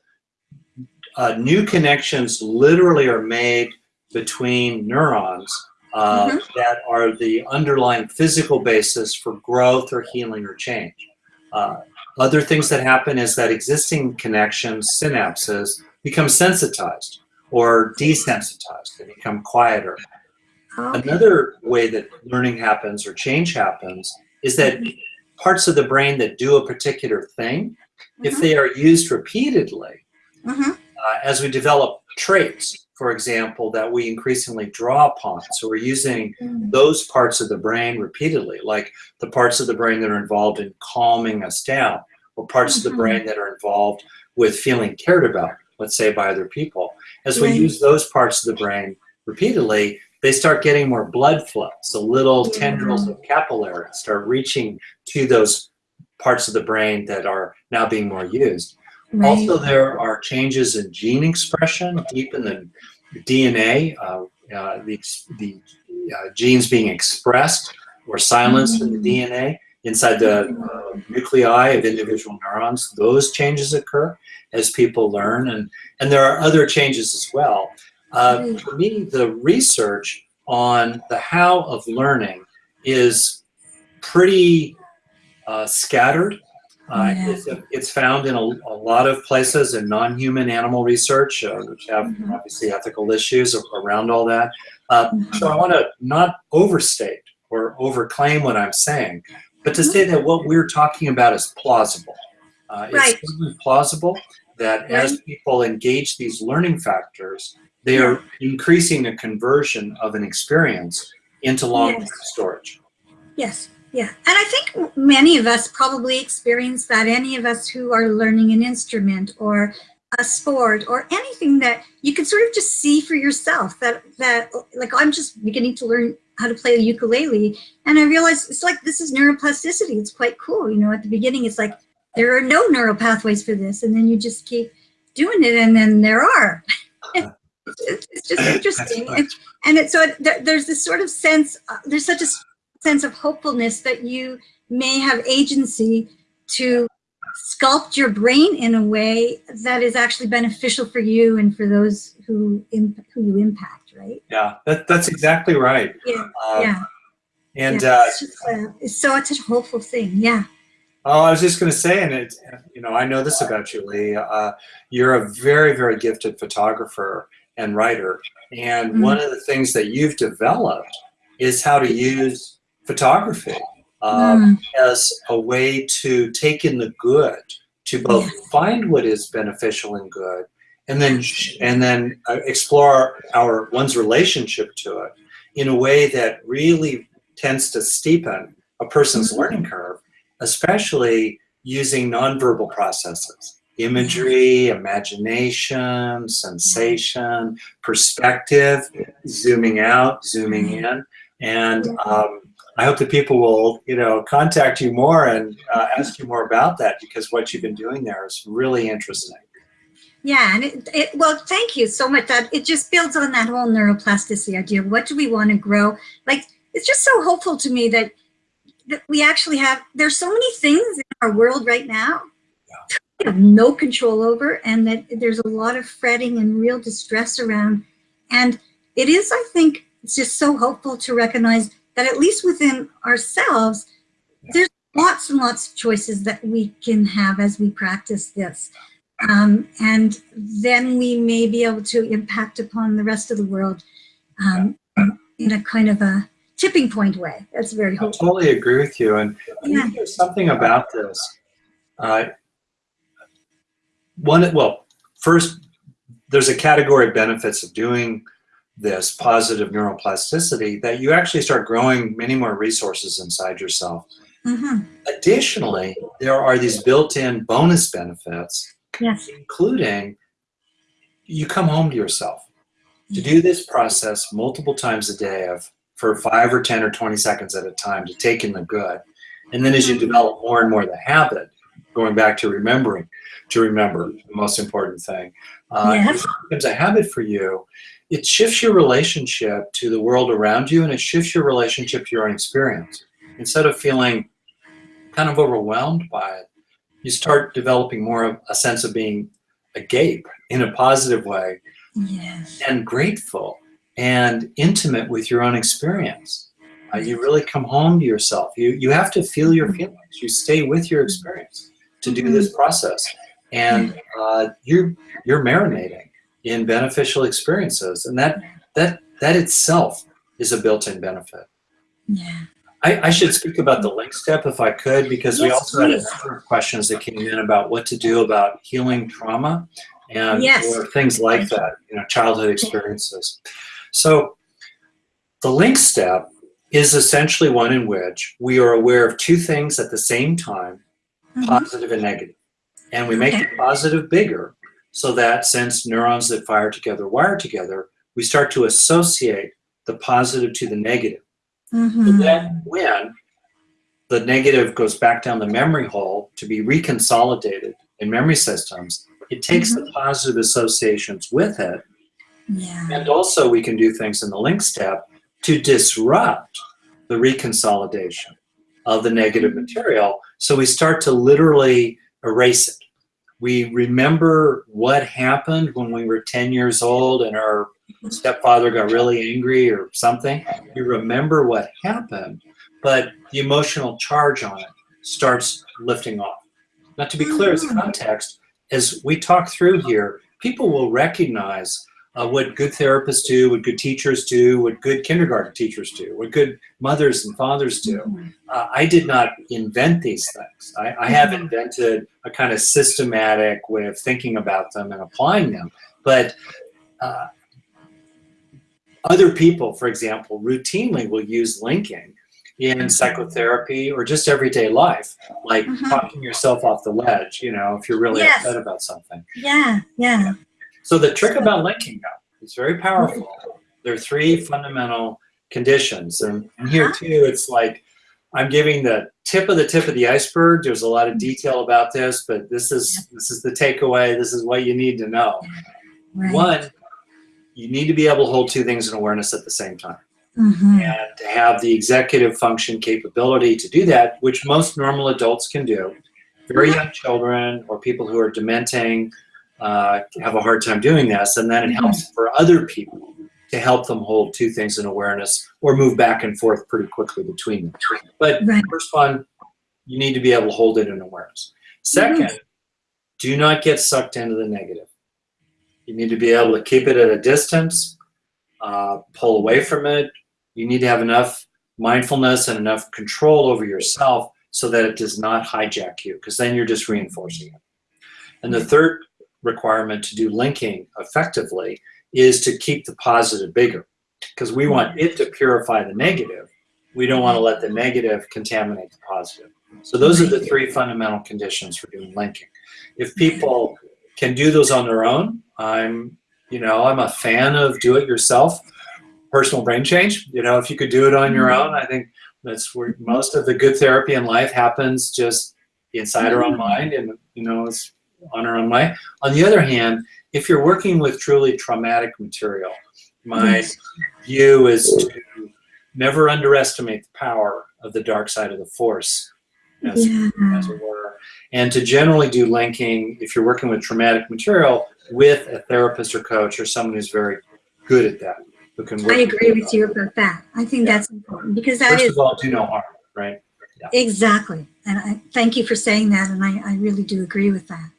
uh, new connections literally are made between neurons uh, Mhm. that are the underlying physical basis for growth or healing or change. Uh, other things that happen is that existing connections, synapses, become sensitized or desensitized. They become quieter. Okay. Another way that learning happens or change happens is that parts of the brain that do a particular thing, if Mhm. they are used repeatedly, Mhm. Uh, as we develop traits, for example, that we increasingly draw upon. So we're using Mm. those parts of the brain repeatedly, like the parts of the brain that are involved in calming us down, or parts of the Mhm. brain that are involved with feeling cared about, let's say by other people. As we Right. use those parts of the brain repeatedly, they start getting more blood flow. So little Yeah. tendrils of capillaries start reaching to those parts of the brain that are now being more used. Right. Also, there are changes in gene expression deep in the DNA, uh, uh, the, the uh, genes being expressed or silenced in the DNA inside the uh, nuclei of individual neurons. Those changes occur as people learn, and, and there are other changes as well. Uh, for me, the research on the how of learning is pretty uh, scattered. Uh, Yeah. it's, it's found in a, a lot of places in non-human animal research, uh, which have Mhm. obviously ethical issues around all that. Uh, Mhm. So I want to not overstate or overclaim what I'm saying, but to say that what we're talking about is plausible. Uh, Right. It's plausible that as people engage these learning factors, they are increasing the conversion of an experience into long-term Yes. storage. Yes, yeah. And I think many of us probably experience that. Any of us who are learning an instrument or a sport or anything that you can sort of just see for yourself that, that like I'm just beginning to learn how to play the ukulele and I realize it's like this is neuroplasticity. It's quite cool. You know, at the beginning it's like there are no neural pathways for this and then you just keep doing it and then there are. it's, it's just interesting. And, and it, so it, there, there's this sort of sense, uh, there's such a sense of hopefulness that you may have agency to sculpt your brain in a way that is actually beneficial for you and for those who imp- who you impact, right? Yeah, that, that's exactly right. Yeah, Uh, yeah. And yeah. uh, it's, just, uh, it's so it's a hopeful thing. Yeah. Oh, I was just going to say, and it, you know, I know this about you, Lee. Uh, you're a very, very gifted photographer and writer, and Mhm. one of the things that you've developed is how to use photography um, Mm, as a way to take in the good, to both Yes. find what is beneficial and good, and then and then uh, explore our one's relationship to it in a way that really tends to steepen a person's Mhm. learning curve, especially using nonverbal processes. Imagery, imagination, sensation, perspective, zooming out, zooming in. And um, I hope that people will, you know, contact you more and uh, ask you more about that because what you've been doing there is really interesting. Yeah, and it, it well, thank you so much. That it just builds on that whole neuroplasticity idea. What do we want to grow? Like it's just so hopeful to me that that we actually have. There's so many things in our world right now that we have no control over, and that there's a lot of fretting and real distress around. And it is, I think, it's just so hopeful to recognize that at least within ourselves, there's lots and lots of choices that we can have as we practice this Um, and then we may be able to impact upon the rest of the world um, in a kind of a tipping point way. That's very I totally agree with you. And I Yeah. think there's something about this. Uh, one, well, first, there's a category of benefits of doing this positive neuroplasticity that you actually start growing many more resources inside yourself. Mhm. Additionally, there are these built-in bonus benefits, Yes. including you come home to yourself. To do this process multiple times a day of for five or 10 or 20 seconds at a time to take in the good. And then as you develop more and more the habit, going back to remembering, to remember the most important thing, uh, Yes. it becomes a habit for you. It shifts your relationship to the world around you and it shifts your relationship to your own experience. Instead of feeling kind of overwhelmed by it, you start developing more of a sense of being agape in a positive way Yes. and grateful and intimate with your own experience. Uh, you really come home to yourself. You, you have to feel your feelings. You stay with your experience to do this process. And uh, you're, you're marinating in beneficial experiences. And that, that, that itself is a built-in benefit. Yeah. I, I should speak about the link step if I could, because we Yes, also had a number of questions that came in about what to do about healing trauma and Yes. or things like that, you know, childhood experiences. So the link step is essentially one in which we are aware of two things at the same time, Mhm. positive and negative. And we make Okay. the positive bigger so that since neurons that fire together wire together, we start to associate the positive to the negative. So Mhm. then when the negative goes back down the memory hole to be reconsolidated in memory systems, it takes the positive associations with it. Yeah. And also we can do things in the link step to disrupt the reconsolidation of the negative material. So we start to literally erase it. We remember what happened when we were 10 years old and our stepfather got really angry or something. We remember what happened, but the emotional charge on it starts lifting off. Now, to be clear, as hmm. context, as we talk through here, people will recognize uh, what good therapists do, what good teachers do, what good kindergarten teachers do, what good mothers and fathers do. Mhm. Uh, I did not invent these things. I, I have invented a kind of systematic way of thinking about them and applying them. But uh, other people, for example, routinely will use linking in psychotherapy or just everyday life, like Mhm. talking yourself off the ledge, you know, if you're really Yes. upset about something. Yeah. Yeah. So the trick about linking though, is very powerful. There are three fundamental conditions. And, and here too, it's like, I'm giving the tip of the tip of the iceberg. There's a lot of detail about this, but this is, this is the takeaway. This is what you need to know. Right. One, you need to be able to hold two things in awareness at the same time. Mhm. And to have the executive function capability to do that, which most normal adults can do. Very young children or people who are dementing uh, have a hard time doing this. And then it helps for other people to help them hold two things in awareness or move back and forth pretty quickly between them. But Right. first one, you need to be able to hold it in awareness. Second, do not get sucked into the negative. You need to be able to keep it at a distance, uh, pull away from it. You need to have enough mindfulness and enough control over yourself so that it does not hijack you, because then you're just reinforcing it. And the third requirement to do linking effectively is to keep the positive bigger, because we want it to purify the negative. We don't want to let the negative contaminate the positive. So those are the three fundamental conditions for doing linking. If people can do those on their own, I'm, you know, I'm a fan of do it yourself, personal brain change. You know, if you could do it on your mm-hmm. own, I think that's where most of the good therapy in life happens just inside our own mm-hmm. mind and, you know, it's on our own mind. On the other hand, if you're working with truly traumatic material, my view is to never underestimate the power of the dark side of the force, as, Yeah. as it were, and to generally do linking if you're working with traumatic material with a therapist or coach or someone who's very good at that, who can work. I agree with you about that. I think that's important because that First is of all, do no harm, right? exactly. And I thank you for saying that. And I, I really do agree with that.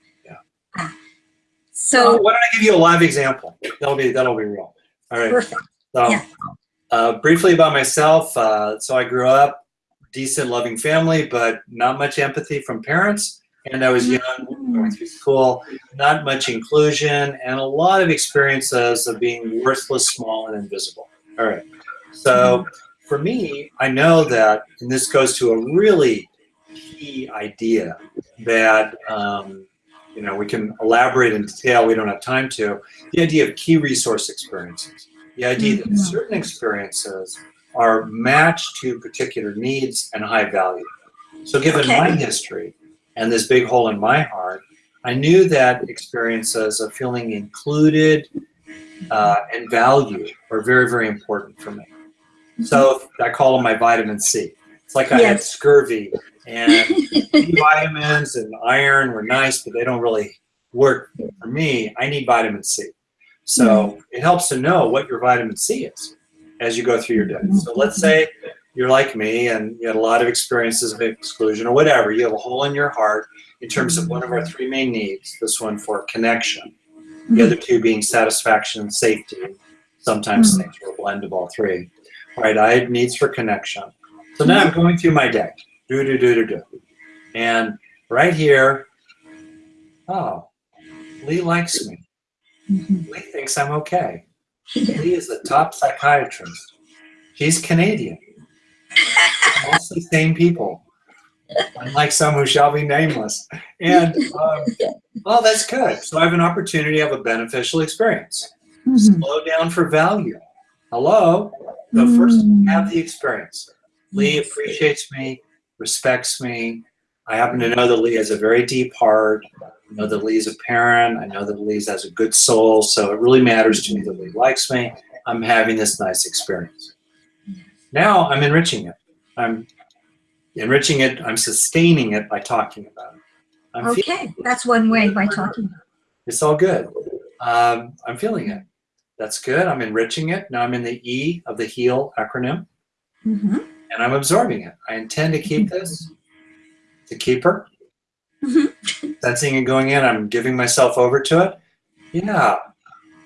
So why don't I give you a live example? That'll be that'll be real. All right. perfect. So, Yeah. uh, briefly about myself. Uh, so I grew up decent, loving family, but not much empathy from parents. And I was young, going through school, not much inclusion, and a lot of experiences of being worthless, small, and invisible. All right. So for me, I know that, and this goes to a really key idea that um, you know we can elaborate in detail. We don't have time to. The idea of key resource experiences. The idea that Mhm. certain experiences are matched to particular needs and high value. So given Okay. my history and this big hole in my heart, I knew that experiences of feeling included uh, and valued are very, very important for me. So I call them my vitamin C. It's like I had scurvy and vitamins and iron were nice, but they don't really work for me. I need vitamin C. So mm-hmm. it helps to know what your vitamin C is as you go through your day. Mm-hmm. So let's say you're like me and you had a lot of experiences of exclusion or whatever. You have a hole in your heart in terms of one of our three main needs. This one for connection, the other two being satisfaction and safety. Sometimes Mhm. things are a blend of all three. Right, I had needs for connection. So now I'm mm-hmm. going through my day. Do, do, do, do, do. And right here, oh, Lee likes me. Mhm. Lee thinks I'm okay. Lee is the top psychiatrist. She's Canadian. Mostly same people. Unlike some who shall be nameless. And, um, oh, that's good. So I have an opportunity to have a beneficial experience. Mhm. Slow down for value. Hello? But first, have the experience. Lee appreciates me, respects me. I happen to know that Lee has a very deep heart. I know that Lee is a parent. I know that Lee has a good soul. So it really matters to me that Lee likes me. I'm having this nice experience. Now I'm enriching it. I'm enriching it. I'm sustaining it by talking about it. I'm Okay, that's one way by talking. it's all good. Um, I'm feeling it. That's good. I'm enriching it. Now I'm in the E of the HEAL acronym hmm and I'm absorbing it. I intend to keep this. To keep her. Sensing it going in, I'm giving myself over to it. Yeah,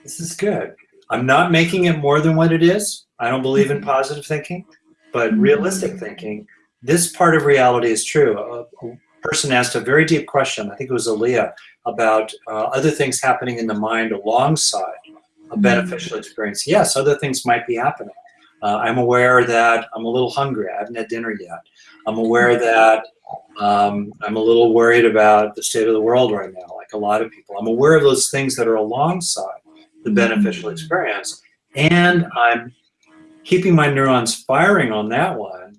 this is good. I'm not making it more than what it is. I don't believe in positive thinking, but Mhm. realistic thinking, this part of reality is true. A, person asked a very deep question, I think it was Aaliyah, about uh, other things happening in the mind alongside a beneficial experience. Yes, other things might be happening. Uh, I'm aware that I'm a little hungry. I haven't had dinner yet. I'm aware that um, I'm a little worried about the state of the world right now, like a lot of people. I'm aware of those things that are alongside the beneficial experience. And I'm keeping my neurons firing on that one.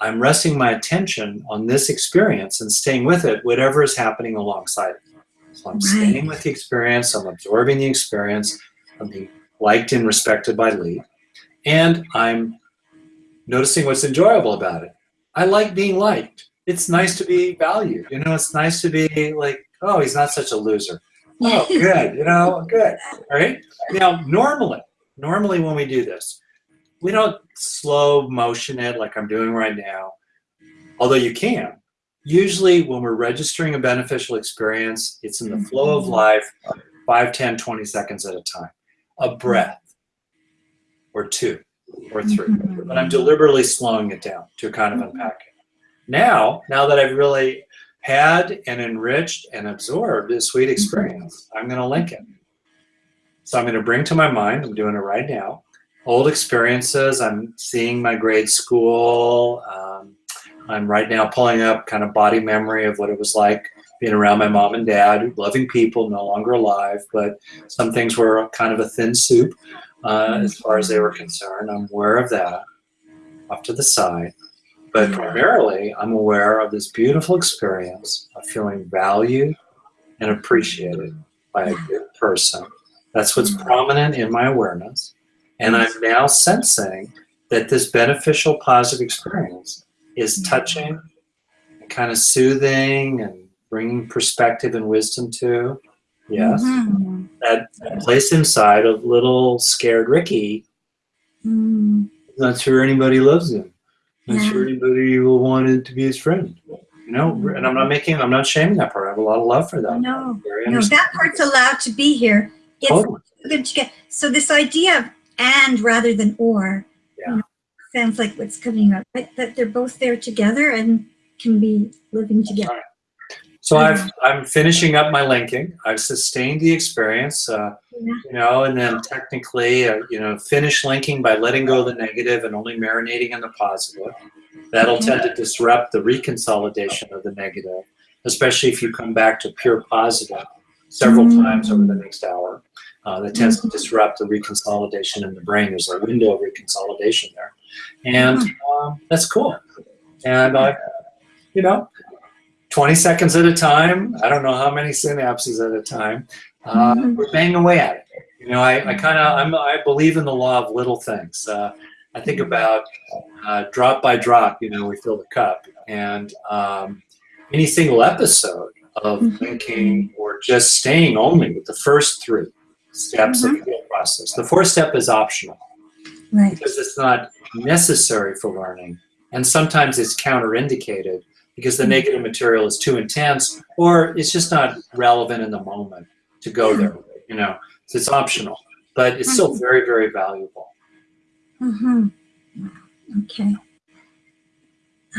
I'm resting my attention on this experience and staying with it, whatever is happening alongside it. So I'm Right. staying with the experience, I'm absorbing the experience, I'm being liked and respected by Lee, and I'm noticing what's enjoyable about it. I like being liked. It's nice to be valued. You know, it's nice to be like, oh, he's not such a loser. Oh, good. You know, good. All right. Now, normally, normally when we do this, we don't slow motion it like I'm doing right now, although you can. Usually, when we're registering a beneficial experience, it's in the flow of mm-hmm. life, 5, 10, 20 seconds at a time. A breath, or two, or 3 Mhm. But I'm deliberately slowing it down to kind of unpack it. Now, now that I've really had and enriched and absorbed this sweet experience, I'm going to link it. So I'm going to bring to my mind, I'm doing it right now, old experiences. I'm seeing my grade school. Um, I'm right now pulling up kind of body memory of what it was like being around my mom and dad, loving people, no longer alive, but some things were kind of a thin soup uh, as far as they were concerned. I'm aware of that off to the side. But primarily, I'm aware of this beautiful experience of feeling valued and appreciated by a good person. That's what's prominent in my awareness. And I'm now sensing that this beneficial, positive experience is touching, and kind of soothing, and bringing perspective and wisdom to. Yes. Mhm. That, that place inside of little scared Ricky, Mm. not sure anybody loves him. Not Yeah. sure anybody will want to be his friend. You know, and I'm not making, I'm not shaming that part. I have a lot of love for that. No, no, that part's allowed to be here. It's Totally. good to get, so this idea of and rather than or Yeah. you know, sounds like what's coming up, but that they're both there together and can be living together. So I've, I'm finishing up my linking. I've sustained the experience, uh, Yeah. you know, and then technically, uh, you know, finish linking by letting go of the negative and only marinating in the positive. That'll tend to disrupt the reconsolidation of the negative, especially if you come back to pure positive several Mm. times over the next hour. Uh, that tends to disrupt the reconsolidation in the brain. There's a window of reconsolidation there. And um, that's cool. And I, you know, 20 seconds at a time. I don't know how many synapses at a time. Uh, Mhm. We're banging away at it. You know, I, I kind of, I'm, I believe in the law of little things. Uh, I think about uh, drop by drop, you know, we fill the cup. And um, any single episode of Mhm. thinking or just staying only with the first three steps of the process. The fourth step is optional Right. because it's not necessary for learning. And sometimes it's counterindicated because the negative material is too intense or it's just not relevant in the moment to go there, you know. So it's optional, but it's still very, very valuable. Mm-hmm. Okay.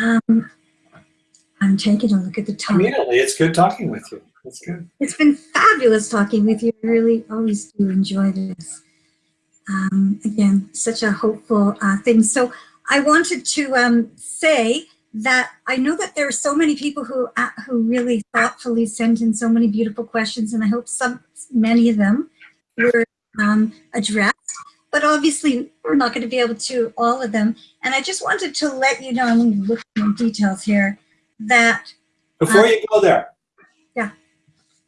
Um, I'm taking a look at the time. Immediately, it's good talking with you. It's good. It's been fabulous talking with you. I really always do enjoy this. Um, again, such a hopeful uh, thing. So I wanted to um, say that I know that there are so many people who uh, who really thoughtfully sent in so many beautiful questions, and I hope some many of them were um, addressed. But obviously, we're not going to be able to all of them. And I just wanted to let you know, I'm going to look at the details here, that Before you go there, Yeah.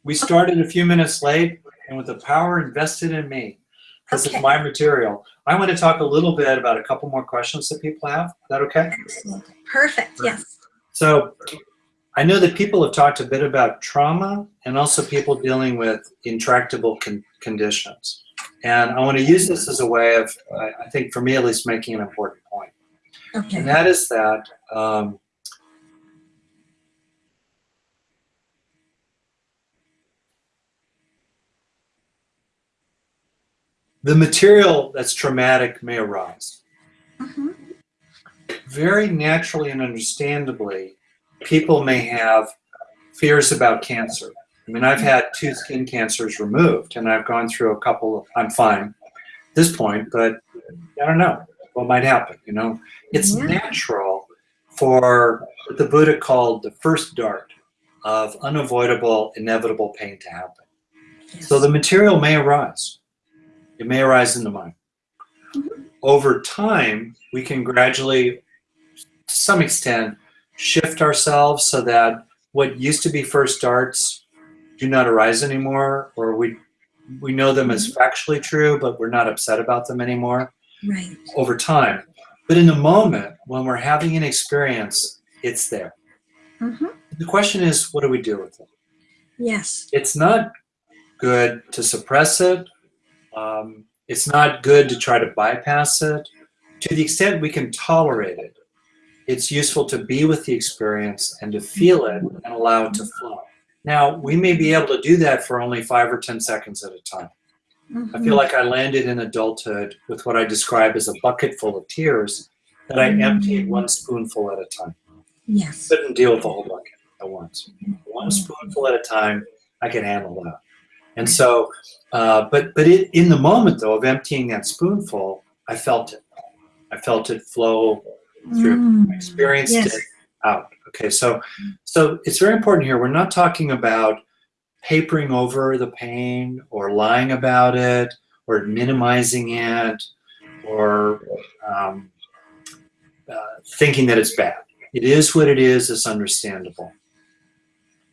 we started a few minutes late, and with the power invested in me, because Okay. it's my material, I want to talk a little bit about a couple more questions that people have. Is that okay? excellent, perfect, yes. So I know that people have talked a bit about trauma and also people dealing with intractable con- conditions. And I want to use this as a way of, I, I think for me at least, making an important point. And that is that um, the material that's traumatic may arise. Mhm. very naturally and understandably, people may have fears about cancer. I mean, I've had two skin cancers removed, and I've gone through a couple. Of, I'm fine at this point, but I don't know what might happen. You know, it's Yeah. natural for what the Buddha called the first dart of unavoidable, inevitable pain to happen. Yes. So the material may arise. It may arise in the mind. Mhm. Over time, we can gradually, to some extent, shift ourselves so that what used to be first darts do not arise anymore, or we we know them as factually true, but we're not upset about them anymore Right. over time. But in the moment, when we're having an experience, it's there. Mhm. The question is, what do we do with it? Yes. it's not good to suppress it. Um, it's not good to try to bypass it. To the extent we can tolerate it, it's useful to be with the experience and to feel it and allow it to flow. Now, we may be able to do that for only five or 10 seconds at a time. I feel mm-hmm. like I landed in adulthood with what I describe as a bucket full of tears that I mm-hmm. emptied one spoonful at a time Yes. couldn't deal with the whole bucket at once. Mm-hmm. One spoonful at a time, I can handle that. And so, uh, but but it, in the moment though of emptying that spoonful, I felt it. I felt it flow through. Mm. Experienced Yes. it out. Okay, so so it's very important here. We're not talking about papering over the pain or lying about it or minimizing it or um, uh, thinking that it's bad. It is what it is. It's understandable.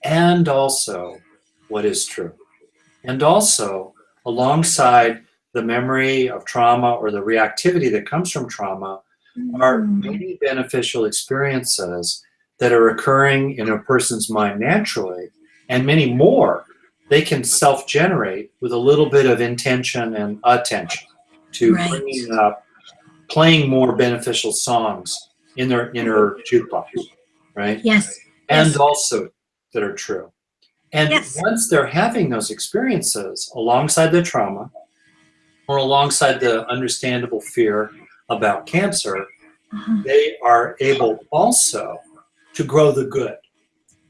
And also what is true. And also alongside the memory of trauma or the reactivity that comes from trauma are Mm. many beneficial experiences that are occurring in a person's mind naturally, and many more they can self generate with a little bit of intention and attention to Right. bringing up, playing more beneficial songs in their inner jukebox, right? Yes. and Yes. also that are true. And Yes. once they're having those experiences alongside the trauma or alongside the understandable fear about cancer, Uh-huh. they are able also to grow the good,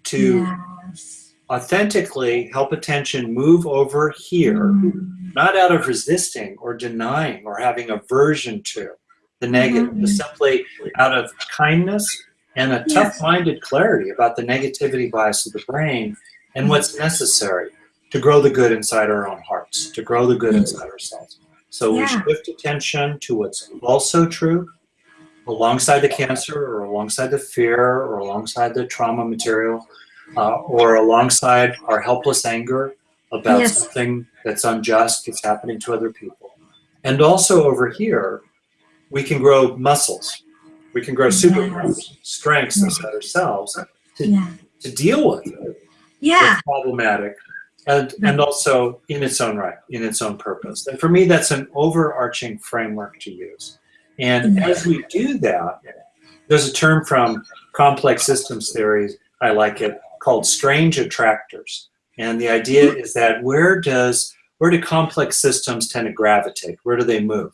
to Yes. authentically help attention move over here, Mm. not out of resisting or denying or having aversion to the negative, but Mhm. simply out of kindness and a Yes. tough-minded clarity about the negativity bias of the brain and what's necessary to grow the good inside our own hearts, to grow the good inside ourselves. So we Yeah. shift attention to what's also true alongside the cancer or alongside the fear or alongside the trauma material uh, or alongside our helpless anger about Yes. something that's unjust that's happening to other people. And also over here, we can grow muscles. We can grow Yes. strengths Yes. inside ourselves Yeah. to deal with it Yeah. problematic and and also in its own right in its own purpose. And for me that's an overarching framework to use. And Mhm. as we do that there's a term from complex systems theory i like it called strange attractors. And the idea is that where does where do complex systems tend to gravitate? Where do they move?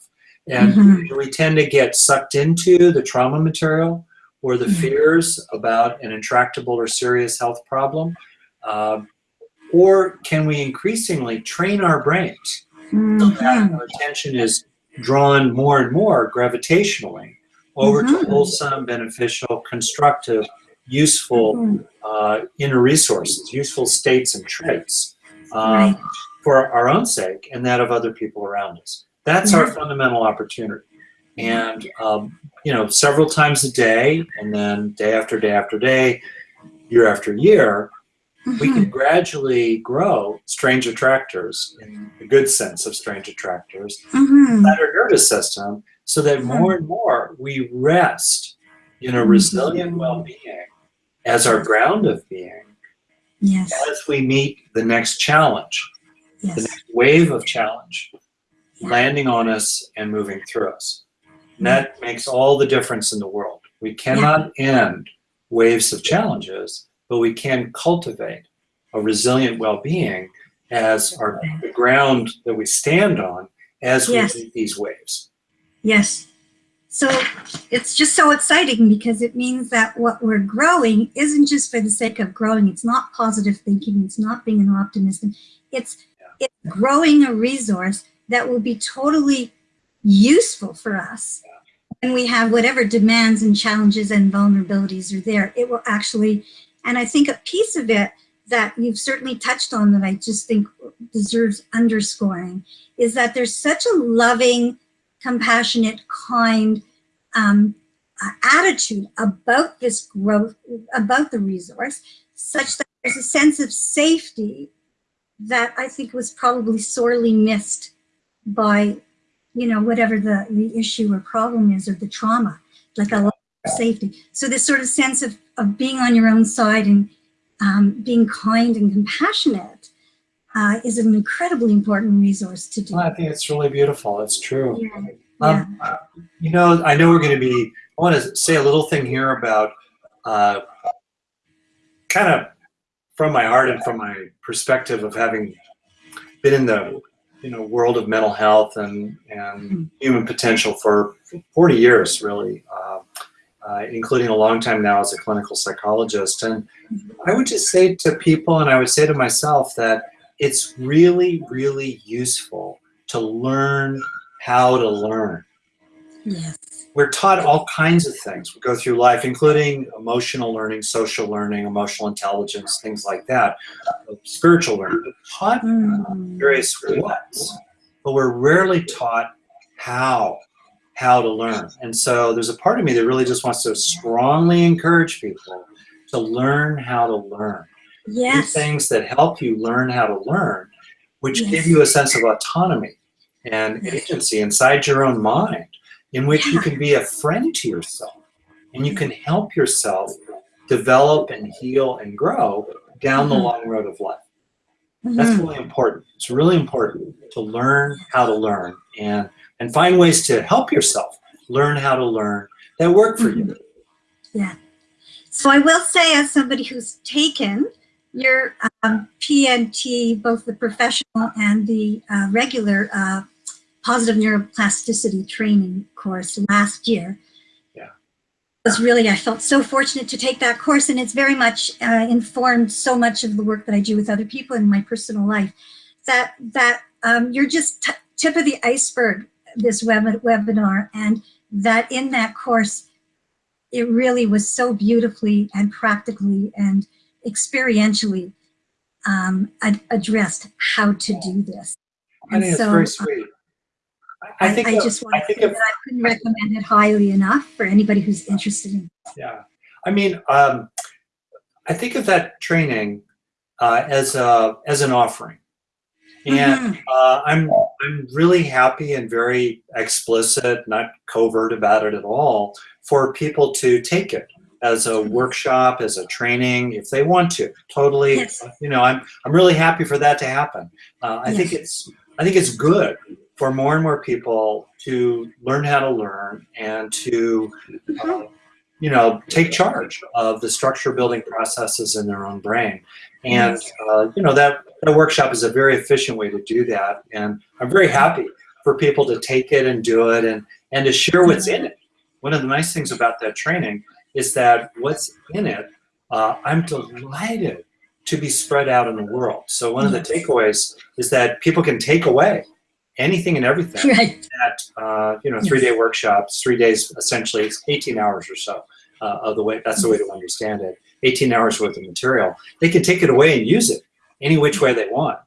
And Mhm. do we tend to get sucked into the trauma material or the fears about an intractable or serious health problem um, or can we increasingly train our brains so that Mhm. our attention is drawn more and more gravitationally over Mhm. to wholesome, beneficial, constructive, useful Mhm. uh, inner resources, useful states and traits um, Right. for our own sake and that of other people around us. That's our fundamental opportunity. And, um, you know, several times a day, and then day after day after day, year after year, we can gradually grow strange attractors in the good sense of strange attractors Mhm. inside our nervous system so that Mm-hmm. more and more we rest in a resilient Mhm. well-being as our ground of being Yes. as we meet the next challenge the next wave of challenge Yeah. landing on us and moving through us and that makes all the difference in the world we cannot end waves of challenges but we can cultivate a resilient well-being as our the ground that we stand on as we Yes. meet these waves Yes. So it's just so exciting because it means that what we're growing isn't just for the sake of growing. It's not positive thinking. It's not being an optimist. It's it's growing a resource that will be totally useful for us. And we have whatever demands and challenges and vulnerabilities are there. It will actually, and I think a piece of it that you've certainly touched on that I just think deserves underscoring is that there's such a loving, compassionate, kind um, uh, attitude about this growth, about the resource, such that there's a sense of safety that I think was probably sorely missed by, you know, whatever the, the issue or problem is or the trauma, like a of safety. So this sort of sense of, of being on your own side and um, being kind and compassionate uh, is an incredibly important resource to do. Well, I think it's really beautiful. It's true. Yeah. Um, you know, I know we're going to be. I want to say a little thing here about, uh, kind of, from my heart and from my perspective of having been in the, you know, world of mental health and and human potential for 40 years, really, uh, uh, including a long time now as a clinical psychologist. And I would just say to people, and I would say to myself that it's really, really useful to learn how to learn. Yes. We're taught all kinds of things. We go through life, including emotional learning, social learning, emotional intelligence, things like that, spiritual learning. We're taught Mm. various what's, but we're rarely taught how, how to learn. And so there's a part of me that really just wants to strongly encourage people to learn how to learn. Do Yes. things that help you learn how to learn, which Yes. give you a sense of autonomy and agency inside your own mind, in which you can be a friend to yourself and you can help yourself develop and heal and grow down the Mhm. long road of life. That's Mhm. really important. It's really important to learn how to learn and and find ways to help yourself learn how to learn that work for you. Yeah. So I will say as somebody who's taken your um, PNT, both the professional and the uh, regular uh, positive neuroplasticity training course last year. Yeah. was really, I felt so fortunate to take that course and it's very much uh, informed so much of the work that I do with other people in my personal life that, that um, you're just tip of the iceberg, this web webinar, and that in that course, it really was so beautifully and practically and experientially um, ad addressed how to do this. I think so, it's very sweet. I, I think I of- just want I to say of- that I couldn't recommend it highly enough for anybody who's interested in. Yeah, I mean, um, I think of that training uh, as a as an offering, and Mhm. uh, I'm I'm really happy and very explicit, not covert about it at all, for people to take it as a workshop, as a training, if they want to. Totally, Yes. you know, I'm I'm really happy for that to happen. Uh, I think it's I think it's good for more and more people to learn how to learn and to uh, you know, take charge of the structure building processes in their own brain. And, uh, you know, that, that workshop is a very efficient way to do that. And I'm very happy for people to take it and do it and, and to share what's in it. One of the nice things about that training is that what's in it, uh, I'm delighted to be spread out in the world. So one of the takeaways is that people can take away anything and everything Right. at uh, you know three day workshops, three days essentially, it's 18 hours or so uh, of the way. That's the way to understand it. 18 hours worth of material. They can take it away and use it any which way they want.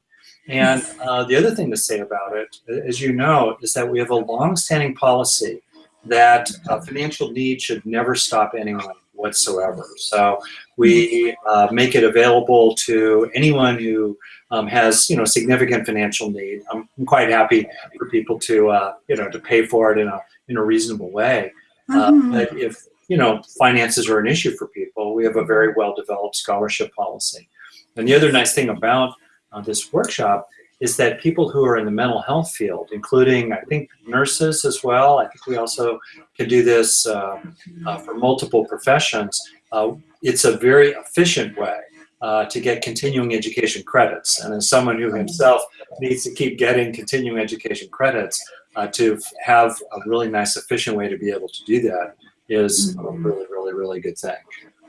And uh, the other thing to say about it, as you know, is that we have a long-standing policy that uh, financial need should never stop anyone whatsoever. So we uh, make it available to anyone who um, has, you know, significant financial need. I'm, I'm quite happy for people to, uh, you know, to pay for it in a in a reasonable way. Uh, Mhm. but if you know finances are an issue for people, we have a very well developed scholarship policy. And the other nice thing about uh, this workshop is that people who are in the mental health field, including I think nurses as well. I think we also can do this uh, uh, for multiple professions. Uh, it's a very efficient way uh, to get continuing education credits. And as someone who himself needs to keep getting continuing education credits, uh, to have a really nice, efficient way to be able to do that is a Mhm. really, really, really good thing.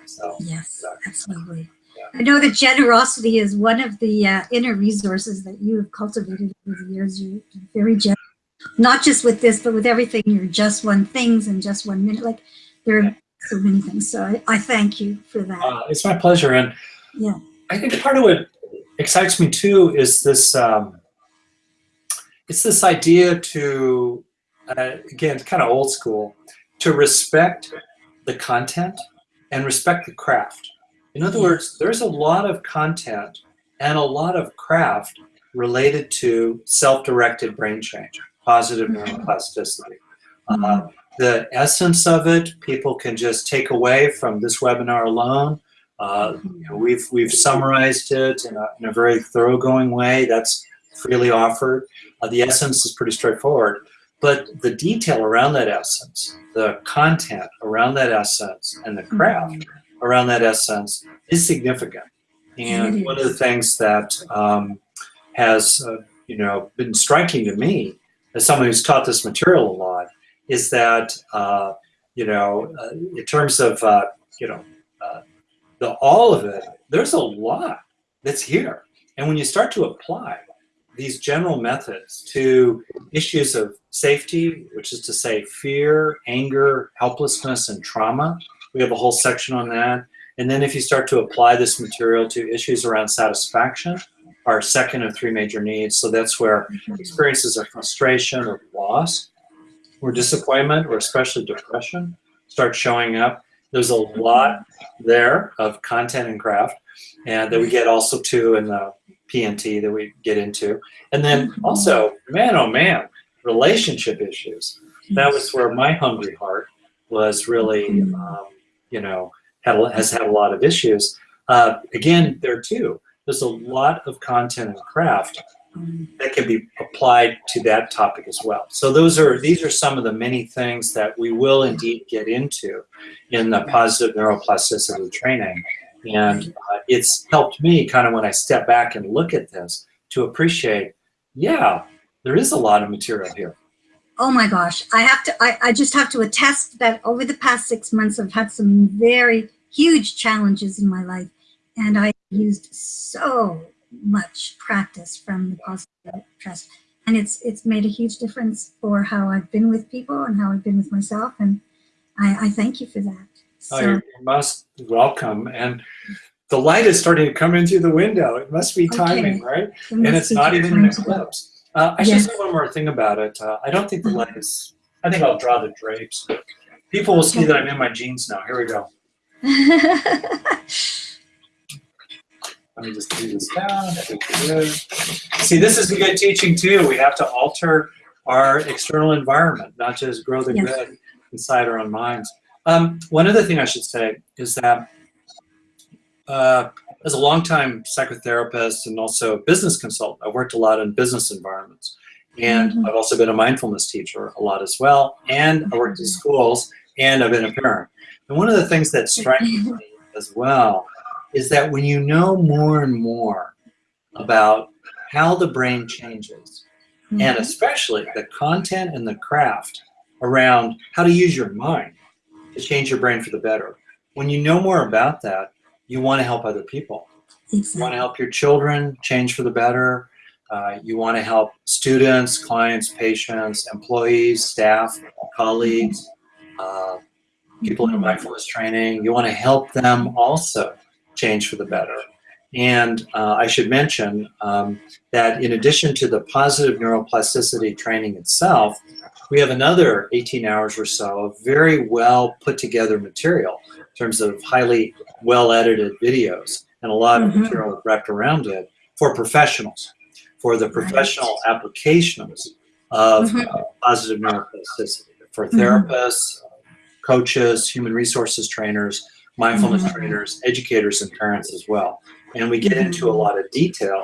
So, Yes, absolutely. Yeah. I know that generosity is one of the uh, inner resources that you have cultivated over the years. You're very generous, not just with this, but with everything. You're just one things and just one minute. Like there are so many things. So I, I thank you for that. uh, it's my pleasure. And Yeah. I think part of what excites me too is this. Um, it's this idea to, uh, again, kind of old school, to respect the content and respect the craft. In other words, there's a lot of content and a lot of craft related to self-directed brain change, positive neuroplasticity. Uh, the essence of it, people can just take away from this webinar alone. Uh, you know, we've we've summarized it in a, in a very thoroughgoing way. That's freely offered. Uh, the essence is pretty straightforward, but the detail around that essence, the content around that essence, and the craft around that essence is significant. And one of the things that um, has, uh, you know, been striking to me as someone who's taught this material a lot is that, uh, you know, uh, in terms of, uh, you know, uh, the all of it, there's a lot that's here. And when you start to apply these general methods to issues of safety, which is to say fear, anger, helplessness, and trauma, we have a whole section on that. And then if you start to apply this material to issues around satisfaction, our second of three major needs. So that's where mm-hmm. experiences of frustration or loss or disappointment or especially depression start showing up. There's a lot there of content and craft and that we get also to in the PNT that we get into. And then also, man, oh man, relationship issues. That was where my hungry heart was really, um, you know, had, has had a lot of issues. Uh, again, there too, there's a lot of content and craft Um, that can be applied to that topic as well. So those are these are some of the many things that we will indeed get into in the positive neuroplasticity training. And uh, it's helped me kind of when I step back and look at this to appreciate, yeah, there is a lot of material here. Oh my gosh, I have to, I, I just have to attest that over the past six months, I've had some very huge challenges in my life. And I used so much practice from the positive trust. And it's it's made a huge difference for how I've been with people and how I've been with myself. And I, I thank you for that. So, oh, you're most welcome. And the light is starting to come in through the window. It must be timing, okay. right? It and it's not even an eclipse. Uh, I yes. should say one more thing about it. Uh, I don't think the light is, I think I'll draw the drapes. People will see that I'm in my jeans now. Here we go. Let me just do this down. See, this is a good teaching too. We have to alter our external environment, not just grow the yes. good inside our own minds. Um, one other thing I should say is that uh, as a longtime psychotherapist and also business consultant, I've worked a lot in business environments. And mm -hmm. I've also been a mindfulness teacher a lot as well. And I worked in schools and I've been a parent. And one of the things that strikes me as well is that when you know more and more about how the brain changes, mm -hmm. and especially the content and the craft around how to use your mind to change your brain for the better, when you know more about that, you want to help other people. Exactly. You want to help your children change for the better. Uh, you want to help students, clients, patients, employees, staff, colleagues, uh, people in mindfulness training. You want to help them also change for the better. And uh, I should mention um, that in addition to the positive neuroplasticity training itself, we have another 18 hours or so of very well put together material in terms of highly well edited videos and a lot mm -hmm. of mm-hmm. material wrapped around it for professionals, for the professional right. applications of mm -hmm. uh, positive neuroplasticity, for mm-hmm. therapists, mm -hmm. coaches, human resources trainers, mindfulness mm -hmm. trainers, educators, and parents as well. And we get into a lot of detail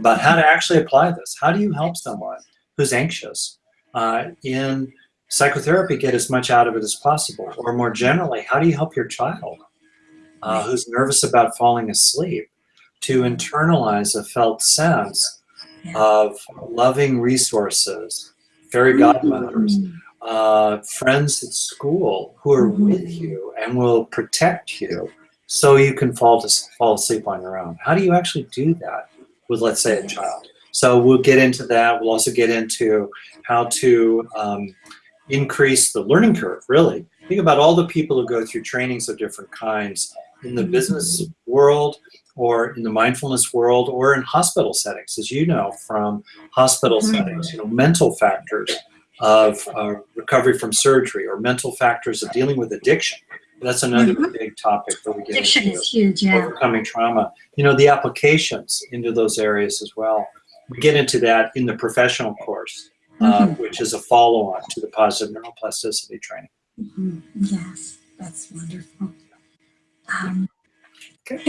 about how to actually apply this. How do you help someone who's anxious uh, in psychotherapy get as much out of it as possible? Or more generally, how do you help your child uh, who's nervous about falling asleep to internalize a felt sense of loving resources, fairy godmothers, mm -hmm uh, friends at school who are mm-hmm. with you and will protect you so you can fall to fall asleep on your own. How do you actually do that with, let's say, a child? So we'll get into that. We'll also get into how to um, increase the learning curve, really. Think about all the people who go through trainings of different kinds in the mm-hmm. business world or in the mindfulness world or in hospital settings, as you know, from hospital mm-hmm. settings, you know, mental factors, of uh, recovery from surgery or mental factors of dealing with addiction. That's another mm -hmm. big topic that we get addiction into. is huge, yeah. Overcoming trauma. You know, the applications into those areas as well. We get into that in the professional course, mm -hmm. which is a follow-on to the positive neuroplasticity training. Mm -hmm. Yes, that's wonderful. Um, okay.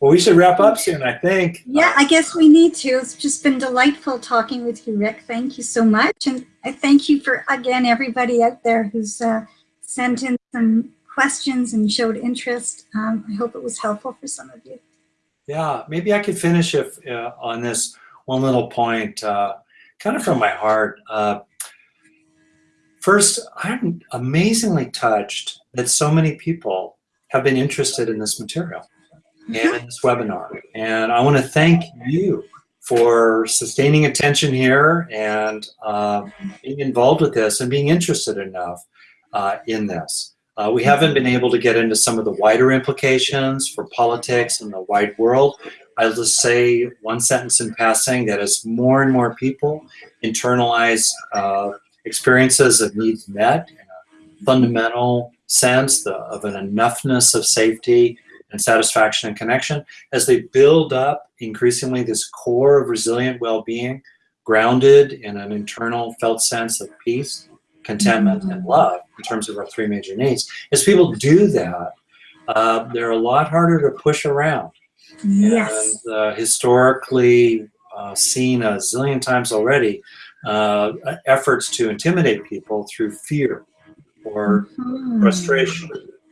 Well, we should wrap up soon, I think. Yeah, I guess we need to. It's just been delightful talking with you, Rick. Thank you so much. And I thank you for, again, everybody out there who's uh, sent in some questions and showed interest. Um, I hope it was helpful for some of you. Yeah, maybe I could finish if, uh, on this one little point, uh, kind of from my heart. Uh, first, I'm amazingly touched that so many people have been interested in this material and in this webinar. And I want to thank you for sustaining attention here and uh, being involved with this and being interested enough uh, in this. Uh, we haven't been able to get into some of the wider implications for politics and the wide world. I'll just say one sentence in passing that as more and more people internalize uh, experiences of needs met in a fundamental sense the, of an enoughness of safety and satisfaction and connection as they build up increasingly this core of resilient well-being grounded in an internal felt sense of peace contentment and mm-hmm. love in terms of our three major needs as people do that uh, they're a lot harder to push around yes and uh, historically uh, seen a zillion times already uh, efforts to intimidate people through fear or Mhm. frustration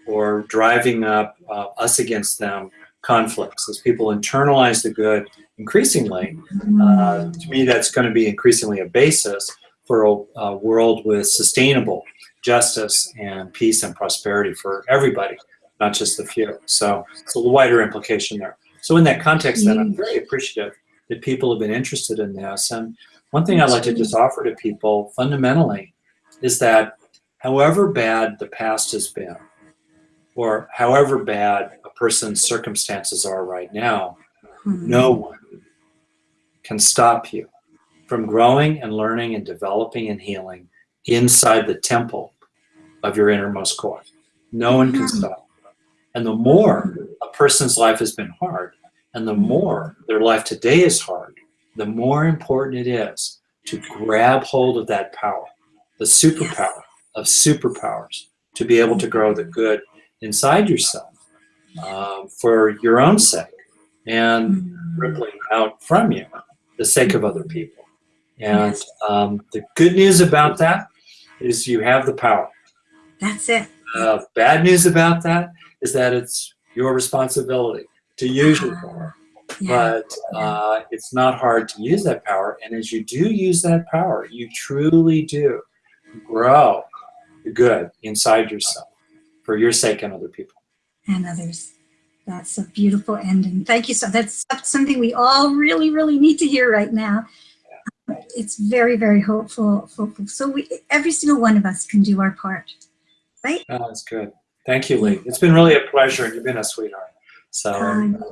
or driving up uh, us against them conflicts. As people internalize the good increasingly, uh, to me, that's going to be increasingly a basis for a, a world with sustainable justice and peace and prosperity for everybody, not just the few. So it's a wider implication there. So in that context, then I'm very appreciative that people have been interested in this. And one thing I'd like to just offer to people fundamentally is that however bad the past has been, or however bad a person's circumstances are right now, Mhm. no one can stop you from growing and learning and developing and healing inside the temple of your innermost core. No one can stop. And the more a person's life has been hard, and the more their life today is hard, the more important it is to grab hold of that power, the superpower of superpowers, to be able to grow the good inside yourself um, for your own sake and Mhm. rippling out from you the sake of other people. And um, the good news about that is you have the power. That's it. Uh, bad news about that is that it's your responsibility to use your power. Yeah. But uh, it's not hard to use that power. And as you do use that power, you truly do grow the good inside yourself for your sake and other people. and others. That's a beautiful ending. Thank you so. That's something we all really, really need to hear right now. It's very, very hopeful. hopeful. So we, every single one of us can do our part, right? Oh, that's good. Thank you, Lee. It's been really a pleasure. And you've been a sweetheart. So. Um,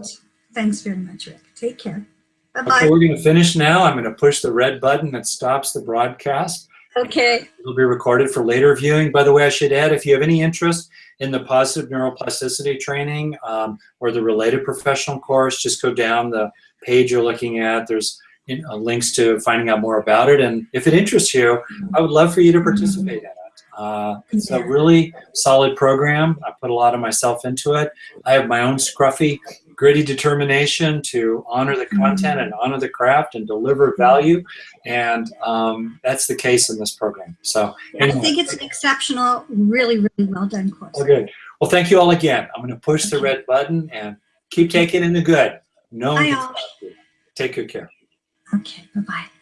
thanks very much, Rick. Take care. Bye-bye. Okay, we're going to finish now. I'm going to push the red button that stops the broadcast. Okay. It'll be recorded for later viewing. By the way, I should add, if you have any interest in the positive neuroplasticity training um, or the related professional course, just go down the page you're looking at. There's you know, links to finding out more about it. And if it interests you, I would love for you to participate in it. Uh, it's a really solid program. I put a lot of myself into it. I have my own scruffy, gritty determination to honor the content and honor the craft and deliver value. And um, that's the case in this program. So I think it's an exceptional, really, really well done course. all good. Well, thank you all again. I'm going to push the red button and keep taking in the good. No one. Take good care. Okay. Bye-bye.